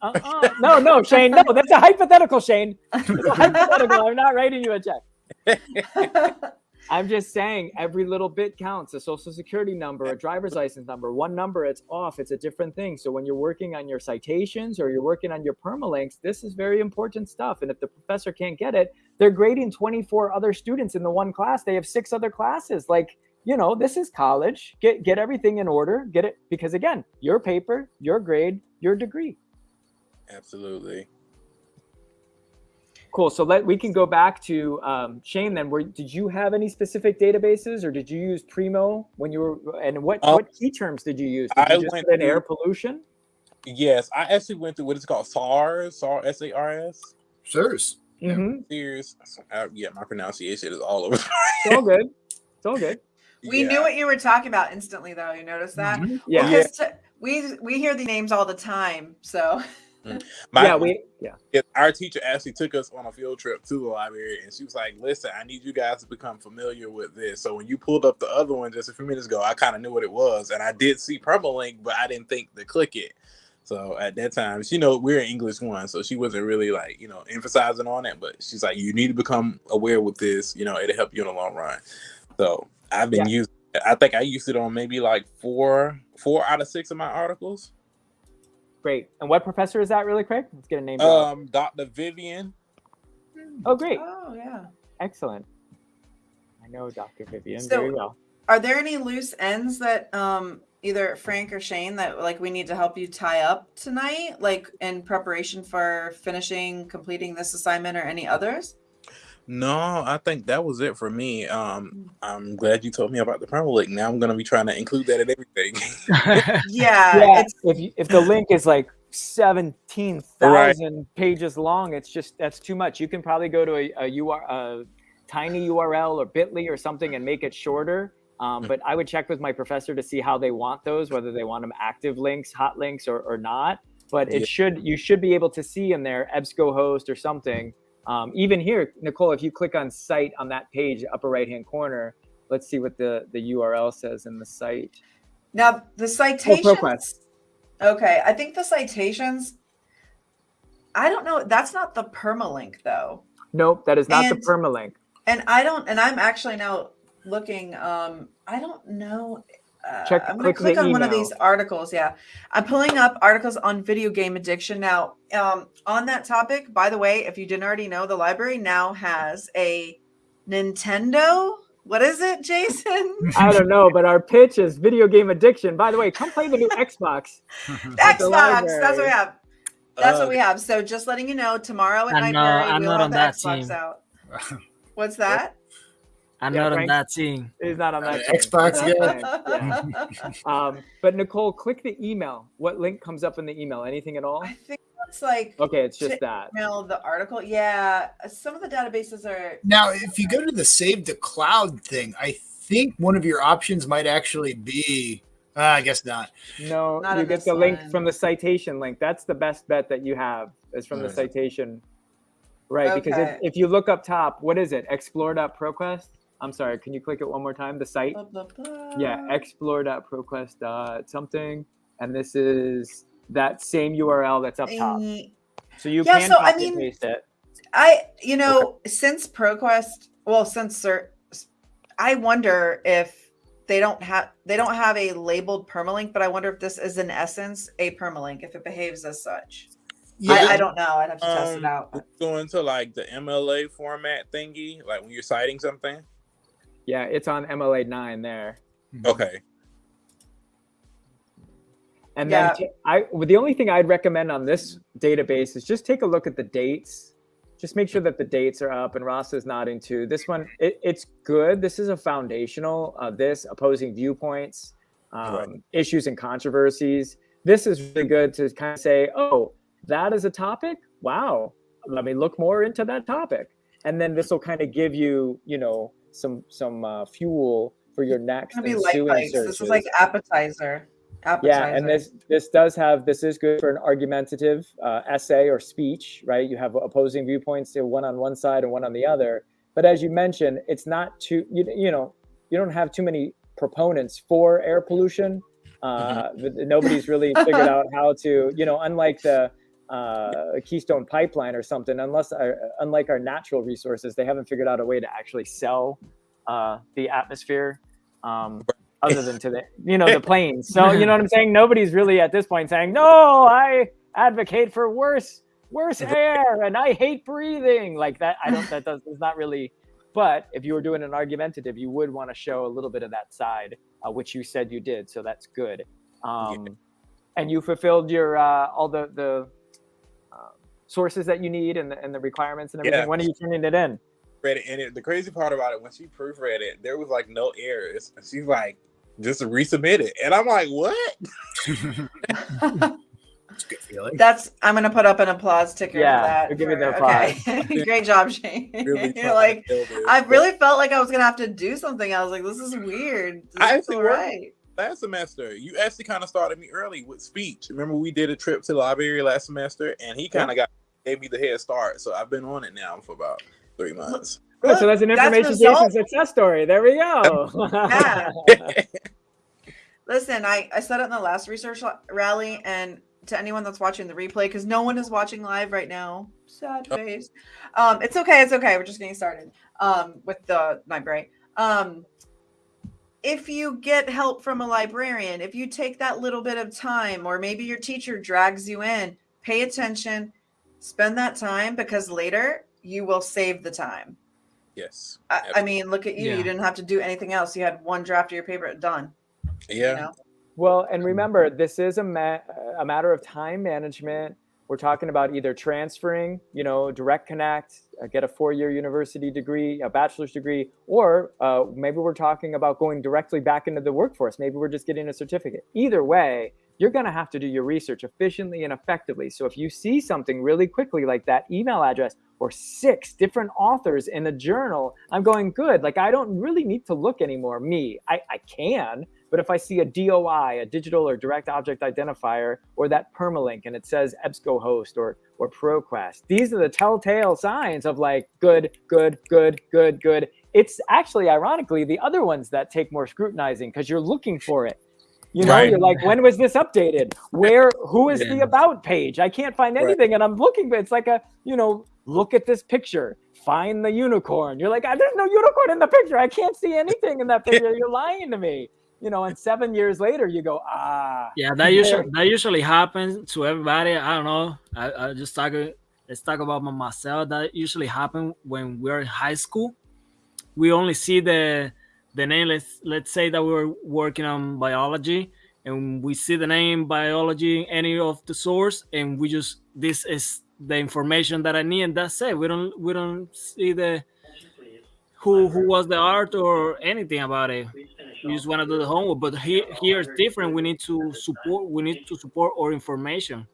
uh-uh. [laughs] no, no, Shane, no, that's a hypothetical, Shane. It's a hypothetical. I'm not writing you a check. [laughs] I'm just saying every little bit counts. A social security number, a driver's license number, one number, it's off. It's a different thing. So when you're working on your citations or you're working on your permalinks, this is very important stuff. And if the professor can't get it, they're grading 24 other students in the one class. They have six other classes. Like, you know, this is college. Get get everything in order. Get it because again, your paper, your grade, your degree. Absolutely. Cool. So let we can go back to um, Shane. Then, were did you have any specific databases, or did you use Primo when you were? And what Um, what key terms did you use? Did I you just went in through- air pollution? Yes, I actually went through what is called SARS, SARS, S A R S. Sirs. Mm-hmm. Sears. Uh, yeah, my pronunciation is all over. It's all good. It's all good. [laughs] We Yeah. knew what you were talking about instantly, though. You noticed that? Mhm. Yeah. Because t- we we hear the names all the time. So [laughs] Mm. My, yeah. We. Yeah. Yeah, our teacher actually took us on a field trip to the library and she was like, Listen, I need you guys to become familiar with this. So when you pulled up the other one just a few minutes ago, I kind of knew what it was. And I did see permalink, but I didn't think to click it. So at that time, she know we're in English one, so she wasn't really like, you know, emphasizing on it, but she's like, You need to become aware with this, you know, it'll help you in the long run. So I've been using I think I used it on maybe like four four out of six of my articles. Great. And what professor is that, really quick? Let's get a name. Um, Dr. Vivian. oh, great. oh yeah. Excellent. I know Dr. Vivian So- very well. Are there any loose ends that um either Frank or Shane that like we need to help you tie up tonight, like in preparation for finishing completing this assignment or any others? No, I think that was it for me. Um, I'm glad you told me about the promo link. Now I'm gonna be trying to include that in everything. [laughs] Yeah, yeah, it's if you, if the link is like seventeen thousand pages long, it's just that's too much. You can probably go to a, a UR a tiny URL or Bitly or something and make it shorter. Um, but I would check with my professor to see how they want those, whether they want them active links, hot links, or, or not. But it Yeah. should you should be able to see in there EBSCOhost or something. Um, even here, Nicole, if you click on site on that page, upper right hand corner, let's see what the the URL says in the site. now the citations. Okay, I think the citations. I don't know. That's not the permalink though. Nope, that is not And- the permalink. And I don't, and I'm actually now looking. Um, I don't know. Uh, Check- I'm gonna click the click on one of these articles. Yeah, I'm pulling up articles on video game addiction now. Um, on that topic, by the way, if you didn't already know, the library now has a Nintendo. What is it, Jason? [laughs] I don't know, but our pitch is video game addiction. By the way, come play the new [laughs] Xbox. Xbox. That's what we have. That's Uh, what we have. So just letting you know, tomorrow at I'm Nightberry, not- I'm we'll not have on the that Xbox team. out. [laughs] What's that? I'm Yeah, not on Frank? that team. He's not on Uh, that. team. Xbox, Yeah. Yeah. [laughs] Um, but Nicole, click the email. What link comes up in the email? Anything at all? I think it's like Okay, it's just that. email the article. Yeah, some of the databases are. Now, if you go to the save the cloud thing, I think one of your options might actually be. Uh, I guess not. No, Not you get this the link from the citation link. That's the best bet that you have is from the citation. Right, because if, if you look up top, what is it? Explore.proquest? I'm sorry, can you click it one more time? The site? Blah, blah, blah. Yeah, explore.proquest dot something. And this is that same URL that's up top. So you Yeah, can so I copy and mean- paste it. I, you know, since ProQuest, well, since SIRS, I wonder if they don't have they don't have a labeled permalink, but I wonder if this is in essence a permalink if it behaves as such. Yeah, I, I don't know. I'd have to test it Um, out. but- Going to like the MLA format thingy, like when you're citing something. Yeah, it's on MLA 9 there. Okay. And Yeah. then t- I well, the only thing I'd recommend on this database is just take a look at the dates. Just make sure that the dates are up. And Ross is nodding too. This one, it, it's good. This is a foundational. Uh, this opposing viewpoints, um, Right. issues and controversies. This is really good to kind of say, oh, that is a topic. Wow, let me look more into that topic. And then this will kind of give you, you know, some some uh, fuel for your next be light ensuing bites. This is like appetizer. Appetizer. Yeah, and this this does have this is good for an argumentative uh, essay or speech, right? You have opposing viewpoints, one on one side and one on the other. But as you mentioned, it's not too you, you know you don't have too many proponents for air pollution. Uh, th- Nobody's really figured [laughs] out how to you know unlike the uh, Keystone Pipeline or something, unless our, unlike our natural resources, they haven't figured out a way to actually sell uh, the atmosphere. Um, other than to the you know the [laughs] planes. So you know what I'm saying? Nobody's really at this point saying, "No, I advocate for worse worse [laughs] air and I hate breathing." Like that I don't that does is not really but if you were doing an argumentative, you would want to show a little bit of that side, uh, which you said you did, so that's good. Um, And you fulfilled your uh, all the the uh, sources that you need and the, and the requirements and everything. Yeah. When are you turning it in? Read it, and it, the crazy part about it, when she proofread it, there was like no errors. And she's like, just resubmit it. And I'm like, what? [laughs] It's a good feeling. That's I'm gonna put up an applause ticker Yeah, for that. we'll give you for- the okay. [laughs] Great job, Shane. Really [laughs] You're like. I really felt like I was gonna have to do something. I was like, this is weird. This I is actually all right. last semester, you actually kind of started me early with speech. Remember, we did a trip to the library last semester, and he kind of got gave me the head start. So I've been on it now for about three months. Good, so that's an information result- Jason success story. There we go. [laughs] Yeah. Listen, I, I said it in the last research rally, and to anyone that's watching the replay, because no one is watching live right now. Sad Oh. face. Um, it's okay, it's okay. We're just getting started um, with the library. Um, if you get help from a librarian, if you take that little bit of time, or maybe your teacher drags you in, pay attention, spend that time because later you will save the time. yes. I, I mean, look at you. Yeah. You didn't have to do anything else. You had one draft of your paper done Yeah. you know Well, and remember, this is a, ma- a matter of time management. We're talking about either transferring, you know, direct connect, uh, get a four-year university degree, a bachelor's degree, or uh, maybe we're talking about going directly back into the workforce. Maybe we're just getting a certificate. Either way, you're going to have to do your research efficiently and effectively. So if you see something really quickly, like that email address or six different authors in a journal, I'm going good. Like I don't really need to look anymore. Me, I, I can, but if I see a DOI, a digital or direct object identifier, or that permalink and it says EBSCOhost or or ProQuest, these are the telltale signs of like good, good, good, good, good. It's actually ironically the other ones that take more scrutinizing because you're looking for it. You know, Right. you're like, when was this updated? Where, who is the about page? I can't find Right. anything. And I'm looking, but it's like a, you know, look at this picture, find the unicorn. You're like, "Ah, there's no unicorn in the picture. I can't see anything in that [laughs] picture. You're lying to me. You know, and seven years later, you go, ah, Yeah, that usually that usually happens to everybody. I don't know. I, I just talk. Let's talk about my- myself. That usually happen when we're in high school. We only see the the name. Let's let's say that we were working on biology, and we see the name biology, in any of the source, and we just this is the information that I need, and that's it. We don't we don't see the who who was the art or anything about it. We just want to do the homework. But here here is different. We need to support. We need to support our information.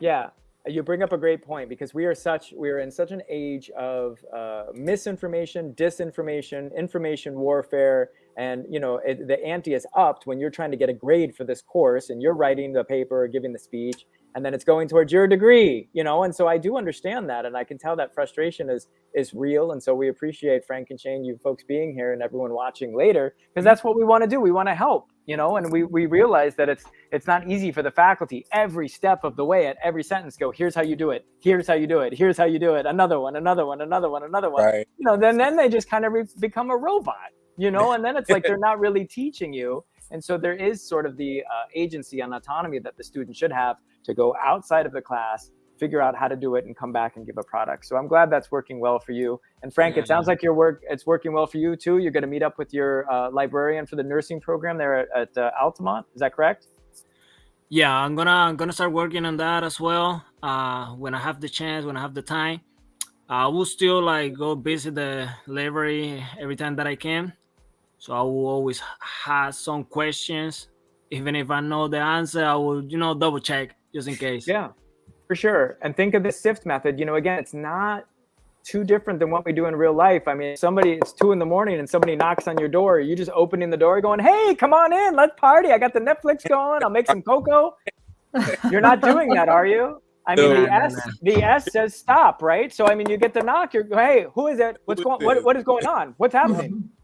Yeah, you bring up a great point because we are such we are in such an age of uh, misinformation, disinformation, information warfare, and you know it, the ante is upped when you're trying to get a grade for this course and you're writing the paper or giving the speech, and then it's going towards your degree, you know. And so I do understand that, and I can tell that frustration is is real, and so we appreciate Frank and Shane, you folks being here, and everyone watching later because that's what we want to do. We want to help, you know, and we we realize that it's it's not easy for the faculty. Every step of the way at every sentence go here's how you do it. Here's how you do it. Here's how you do it. Another one another one another one another one. Right. you know then then they just kind of re- become a robot you know and then it's like [laughs] they're not really teaching you. And so there is sort of the uh, agency and autonomy that the student should have to go outside of the class figure out how to do it and come back and give a product so i'm glad that's working well for you and frank it sounds like your work it's working well for you too you're going to meet up with your uh, librarian for the nursing program there at, at uh, altamont is that correct Yeah, I'm gonna I'm gonna start working on that as well. Uh, when I have the chance, when I have the time, I will still like go visit the library every time that I can. So I will always have some questions, even if I know the answer. I will, you know, double check just in case. Yeah, for sure. And think of the SIFT method. You know, again, it's not too different than what we do in real life. I mean, somebody, it's two in the morning and somebody knocks on your door. You just opening the door going, hey, come on in, let's party. I got the Netflix going. I'll make some cocoa. [laughs] You're not doing that, are you? I mean, No. the S, the S says stop, right? So, I mean, you get the knock. You're, hey, who is it? What's going? What, what is going on? What's happening? [laughs]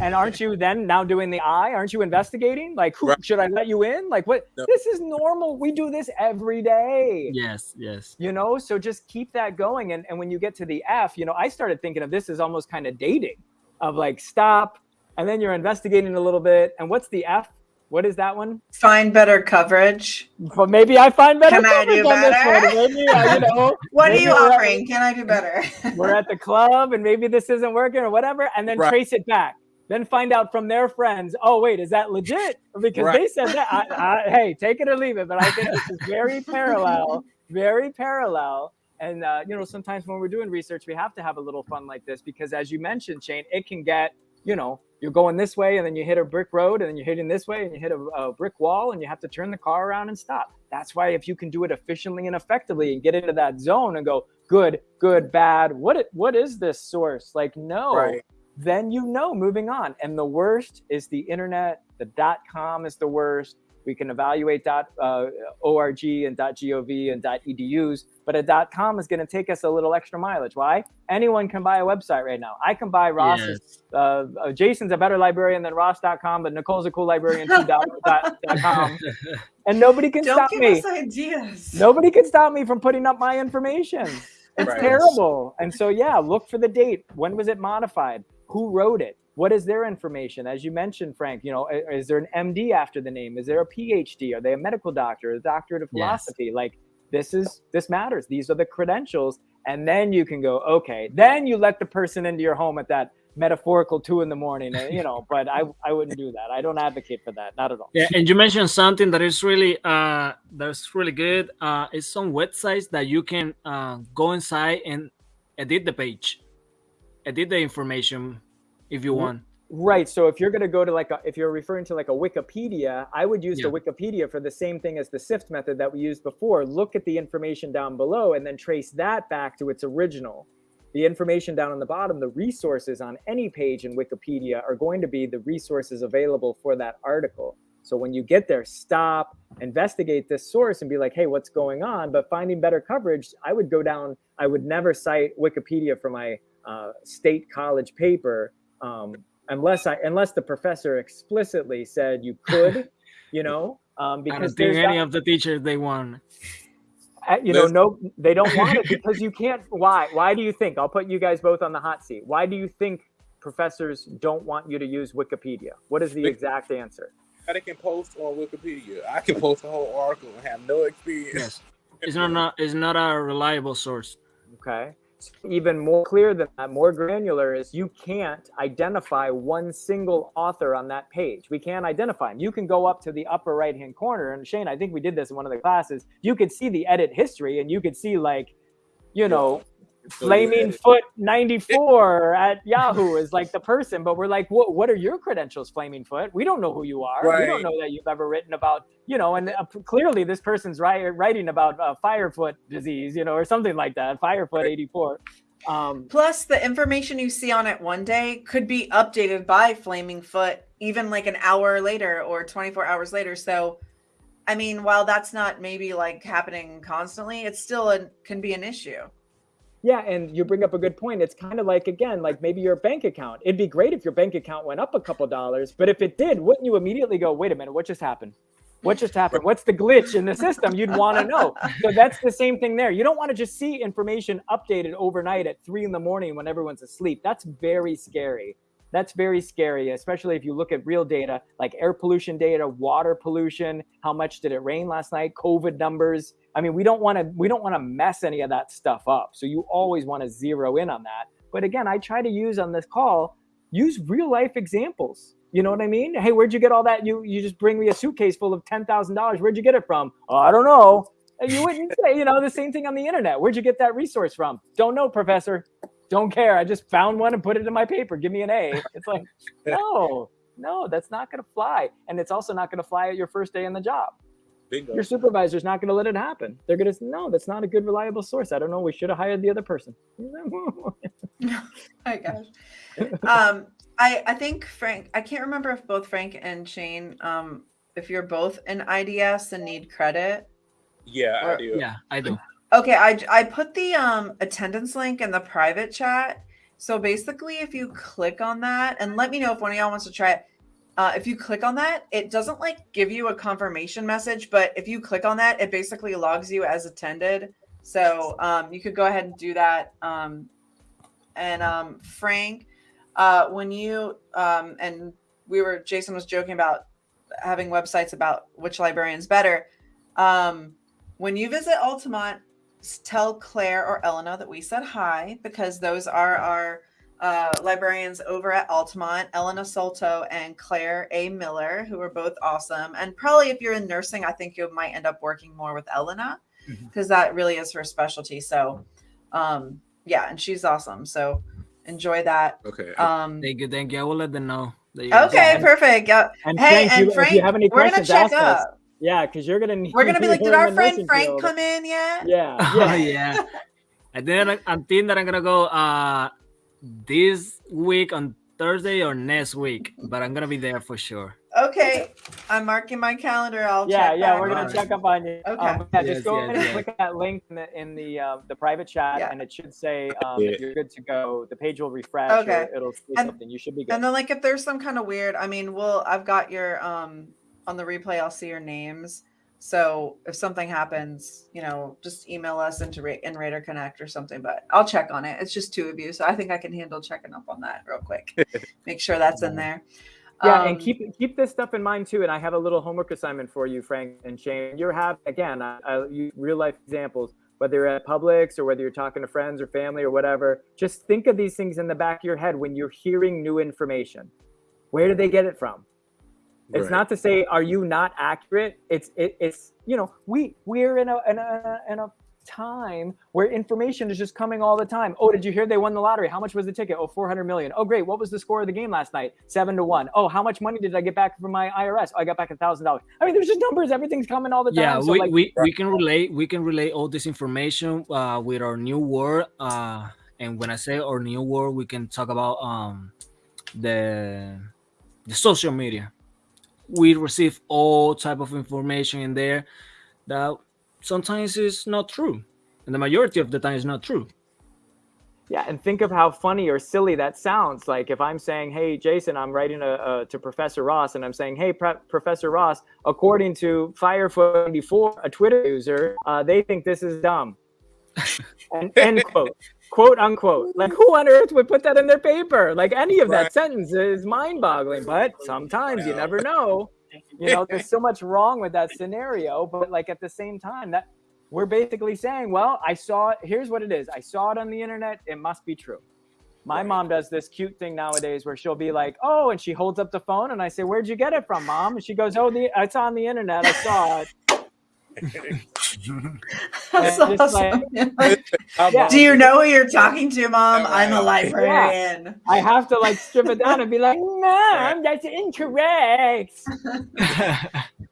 And aren't you then now doing the I? Aren't you investigating? Like, who Right. should I let you in? Like, what? No. This is normal. We do this every day Yes, yes. you know so just keep that going and, and when you get to the f you know i started thinking of this as almost kind of dating of like stop and then you're investigating a little bit and what's the f what is that one Find better coverage. but maybe i find better Can I do coverage on this one. maybe uh, you know [laughs] What are you we're at- offering? Can I do [laughs] better? we're at the club and maybe this isn't working or whatever and then Right. trace it back then find out from their friends oh wait is that legit? Because Right. they said that. I, I, hey take it or leave it but i think this is very parallel very parallel. And uh, you know sometimes when we're doing research we have to have a little fun like this because as you mentioned shane it can get you know you're going this way and then you hit a brick road and then you're hitting this way and you hit a, a brick wall and you have to turn the car around and stop. That's why if you can do it efficiently and effectively and get into that zone and go good good bad what it, what is this source? Like no. Right. Then you know moving on. And the worst is the internet. The dot com is the worst. We can evaluate dot uh, org and dot gov and dot edus but a dot com is going to take us a little extra mileage. Why? Anyone can buy a website right now. I can buy ross's uh, uh, jason's a better librarian than ross.com but nicole's a cool librarian too dot, [laughs] dot, dot com. And nobody can Don't stop give me. us ideas. nobody can stop me from putting up my information. It's Right. terrible. And so yeah look for the date. When was it modified who wrote it what is their information as you mentioned frank you know is there an md after the name is there a phd are they a medical doctor a doctorate of Yes. philosophy like this is this matters these are the credentials and then you can go okay then you let the person into your home at that metaphorical two in the morning, uh, you know. [laughs] But I I wouldn't do that. I don't advocate for that, not at all. Yeah, and you mentioned something that is really uh that's really good. Uh, it's some websites that you can uh, go inside and edit the page, edit the information if you want. Right. So if you're going to go to like a, if you're referring to like a Wikipedia, I would use the Wikipedia for the same thing as the SIFT method that we used before. Look at the information down below and then trace that back to its original. The information down on the bottom, the resources on any page in Wikipedia are going to be the resources available for that article. So when you get there, stop, investigate this source and be like, hey, what's going on? But finding better coverage, I would go down, I would never cite Wikipedia for my uh, state college paper. Um, unless I unless the professor explicitly said you could, [laughs] you know, um, because don't there's any that- of the teachers they want. uh, you know no they don't want it [laughs] because you can't. Why? Why do you think? I'll put you guys both on the hot seat. Why do you think professors don't want you to use Wikipedia? What is the Bec- exact answer? They can post on Wikipedia. I can post a whole article and have no experience. Yes, it's not, not it's not a reliable source. Okay. Even more clear than that, more granular is you can't identify one single author on that page. We can't identify him. You can go up to the upper right hand corner, and Shane, I think we did this in one of the classes. You could see the edit history, and you could see like, you know, Flaming. Foot 94 at Yahoo is like the person, but we're like, what what are your credentials, Flaming Foot? We don't know who you are. We don't know that you've ever written about, you know, and uh, clearly this person's writing about uh, Firefoot disease, you know, or something like that, Firefoot 84. Um, Plus, the information you see on it one day could be updated by Flaming Foot even like an hour later or 24 hours later. So, I mean, while that's not maybe like happening constantly, it's still a, can be an issue. Yeah, and you bring up a good point. It's kind of like again, like maybe your bank account. It'd be great if your bank account went up a couple dollars, but if it did, wouldn't you immediately go, "Wait a minute, what just happened? What just happened? What's the glitch in the system?" You'd want to know. So that's the same thing there. You don't want to just see information updated overnight at three in the morning when everyone's asleep. That's very scary. That's very scary, especially if you look at real data like air pollution data, water pollution, how much did it rain last night, COVID numbers. I mean, we don't want to we don't want to mess any of that stuff up. So you always want to zero in on that. But again, I try to use on this call use real life examples. You know what I mean? Hey, where'd you get all that? You you just bring me a suitcase full of ten thousand dollars. Where'd you get it from? Oh, I don't know. And You wouldn't [laughs] say, you know, the same thing on the internet. Where'd you get that resource from? Don't know, professor. Don't care. I just found one and put it in my paper. Give me an A. It's like, [laughs] no, no, that's not going to fly. And it's also not going to fly at your first day in the job. Bingo. Your supervisor's not going to let it happen. They're going to say, no, that's not a good, reliable source. I don't know. We should have hired the other person. [laughs] Oh my gosh. [laughs] um, I I think Frank. I can't remember if both Frank and Shane. Um, if you're both in IDS and need credit. Yeah, I do. Yeah, I do. Okay, I I put the um attendance link in the private chat. So basically, if you click on that, and let me know if one of y'all wants to try it. Uh, if you click on that, it doesn't like give you a confirmation message, but if you click on that, it basically logs you as attended. So um, you could go ahead and do that. Um, and um, Frank, uh, when you um, and we were, Jason was joking about having websites about which librarian's better. Um, when you visit Altamont, tell Claire or Elena that we said hi because those are our uh, librarians over at Altamont, Elena Solto and Claire A. Miller, who are both awesome. And probably if you're in nursing, I think you might end up working more with Elena because that really is her specialty. So, um, yeah, and she's awesome. So enjoy that. Okay. Um, Thank you, thank you. I will let them know. That you guys- okay, and- perfect. Yeah. And Hey, Frank, and you, Frank, if you have any we're gonna questions, check ask us. up. Yeah, because you're gonna need. We're gonna be like, [laughs] did our friend Frank field. come in yet? Yeah, [laughs] Oh yeah. yeah. I think I think that I'm gonna go uh this week on Thursday or next week, but I'm gonna be there for sure. Okay, I'm marking my calendar. I'll Yeah, check yeah, back we're gonna on check up on you. Okay. Um, yeah, Yes, just go yes, ahead and click that link in the in the uh, the private chat, Yeah. and it should say um, Yeah. if you're good to go. The page will refresh. Okay. Or it'll say And- something. You should be good. And then like if there's some kind of weird, I mean, well, I've got your um on the replay, I'll see your names. So if something happens, you know, just email us into Ra- in Raider Connect or something. But I'll check on it. It's just two of you, so I think I can handle checking up on that real quick. [laughs] Make sure that's in there. Yeah, and Um, keep keep this stuff in mind too. And I have a little homework assignment for you, Frank and Shane. You're having again, I, I use real life examples. whether you're at Publix or whether you're talking to friends or family or whatever, just think of these things in the back of your head when you're hearing new information. Where did they get it from? It's Right. not to say are you not accurate. It's it, it's you know we we're in a in a in a time where information is just coming all the time. Oh, did you hear they won the lottery? How much was the ticket? Oh, 400 million. Oh, great. What was the score of the game last night? Seven to one. Oh, how much money did I get back from my IRS? Oh, I got back a thousand dollars. I mean, there's just numbers. Everything's coming all the time. yeah So, we, like, we, we can relate we can relate all this information uh, with our new world uh, and when i say our new world we can talk about um, the the social media we receive all type of information in there that sometimes is not true and the majority of the time is not true Yeah, and think of how funny or silly that sounds. Like if I'm saying, "Hey, Jason, I'm writing a, a to Professor Ross," and I'm saying, "Hey, Pre- Professor Ross, according to Firefoot94, a Twitter user, uh, they think this is dumb." [laughs] and end quote, quote unquote. Like who on earth would put that in their paper? Like any of that sentence is mind-boggling. But sometimes you never know. You know, there's so much wrong with that scenario, but like at the same time, that we're basically saying, well, I saw it. Here's what it is. I saw it on the internet. It must be true. My Right. mom does this cute thing nowadays where she'll be like, oh, and she holds up the phone and I say, where'd you get it from, mom? And she goes, oh, the, it's on the internet. I saw it. That's And just awesome. How Yeah. Do you know who you're talking to, Mom? I'm a right. librarian. I have to like strip it down and be like, mom, that's incorrect. [laughs]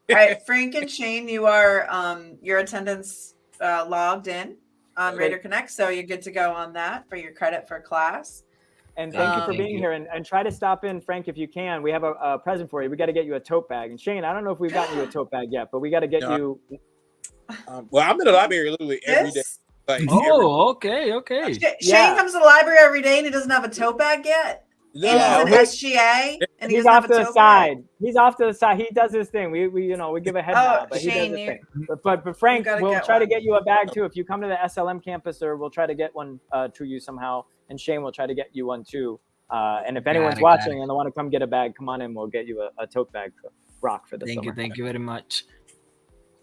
All right, Frank and Shane, you are um your attendance uh, logged in on Okay. Raider Connect, so you're good to go on that for your credit for class. And thank you for Um, being here. And, and try to stop in, Frank, if you can. We have a, a present for you. We got to get you a tote bag. And Shane, I don't know if we've gotten you a [gasps] tote bag yet, but we got to get No. you. Um, well, I'm in the library literally every day. This? Like, every- oh okay okay Sh- Shane Yeah. comes to the library every day and he doesn't have a tote bag yet. no, Yeah, and we're- he's an SGA and he He's doesn't off have to a the side. bag. He's off to the side. He does his thing. We, we you know, we give a head Oh, nod, but he Shane, does his thing. But, but, but Frank, we'll get try to get you a bag too. If you come to the SLM campus, or we'll try to get one uh, to you somehow. And Shane will try to get you one too. Uh, and if anyone's it, watching it. and they want to come get a bag, come on in. We'll get you a, a tote bag for rock for the thank summer. you thank you very much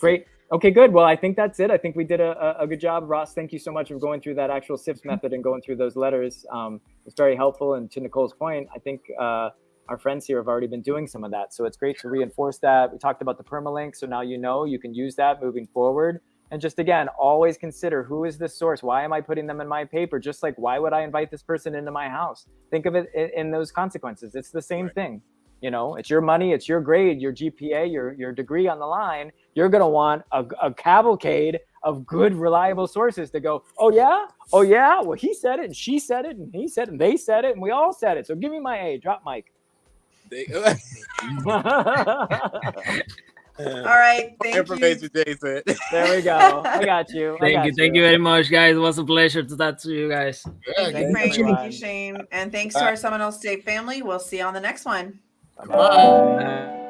Great. Okay, good. Well, I think that's it. I think we did a, a, good job. Ross, thank you so much for going through that actual SIFT method and going through those letters. Um, it's very helpful. And to Nicole's point, I think uh, our friends here have already been doing some of that. So it's great to reinforce that. We talked about the permalink. So now you know you can use that moving forward. And just again, always consider who is the source? Why am I putting them in my paper? Just like, why would I invite this person into my house? Think of it in, in those consequences. It's the same Right. thing. You know, it's your money, it's your grade, your GPA, your your degree on the line. You're gonna want a, a cavalcade of good, reliable sources to go. Oh yeah, oh yeah. Well, he said it, and she said it, and he said, it, and they said it, and we all said it. So give me my A. Drop mic. They, [laughs] [laughs] All right, thank you. information, Jason. there we go. I [laughs] got you. I thank got you thank you very much guys it was a pleasure to talk to you guys Yeah, Thank you, Thank Frank. you, Thank you, Shane. And thanks to our Seminole State family. We'll see you on the next one. Bye. Uh,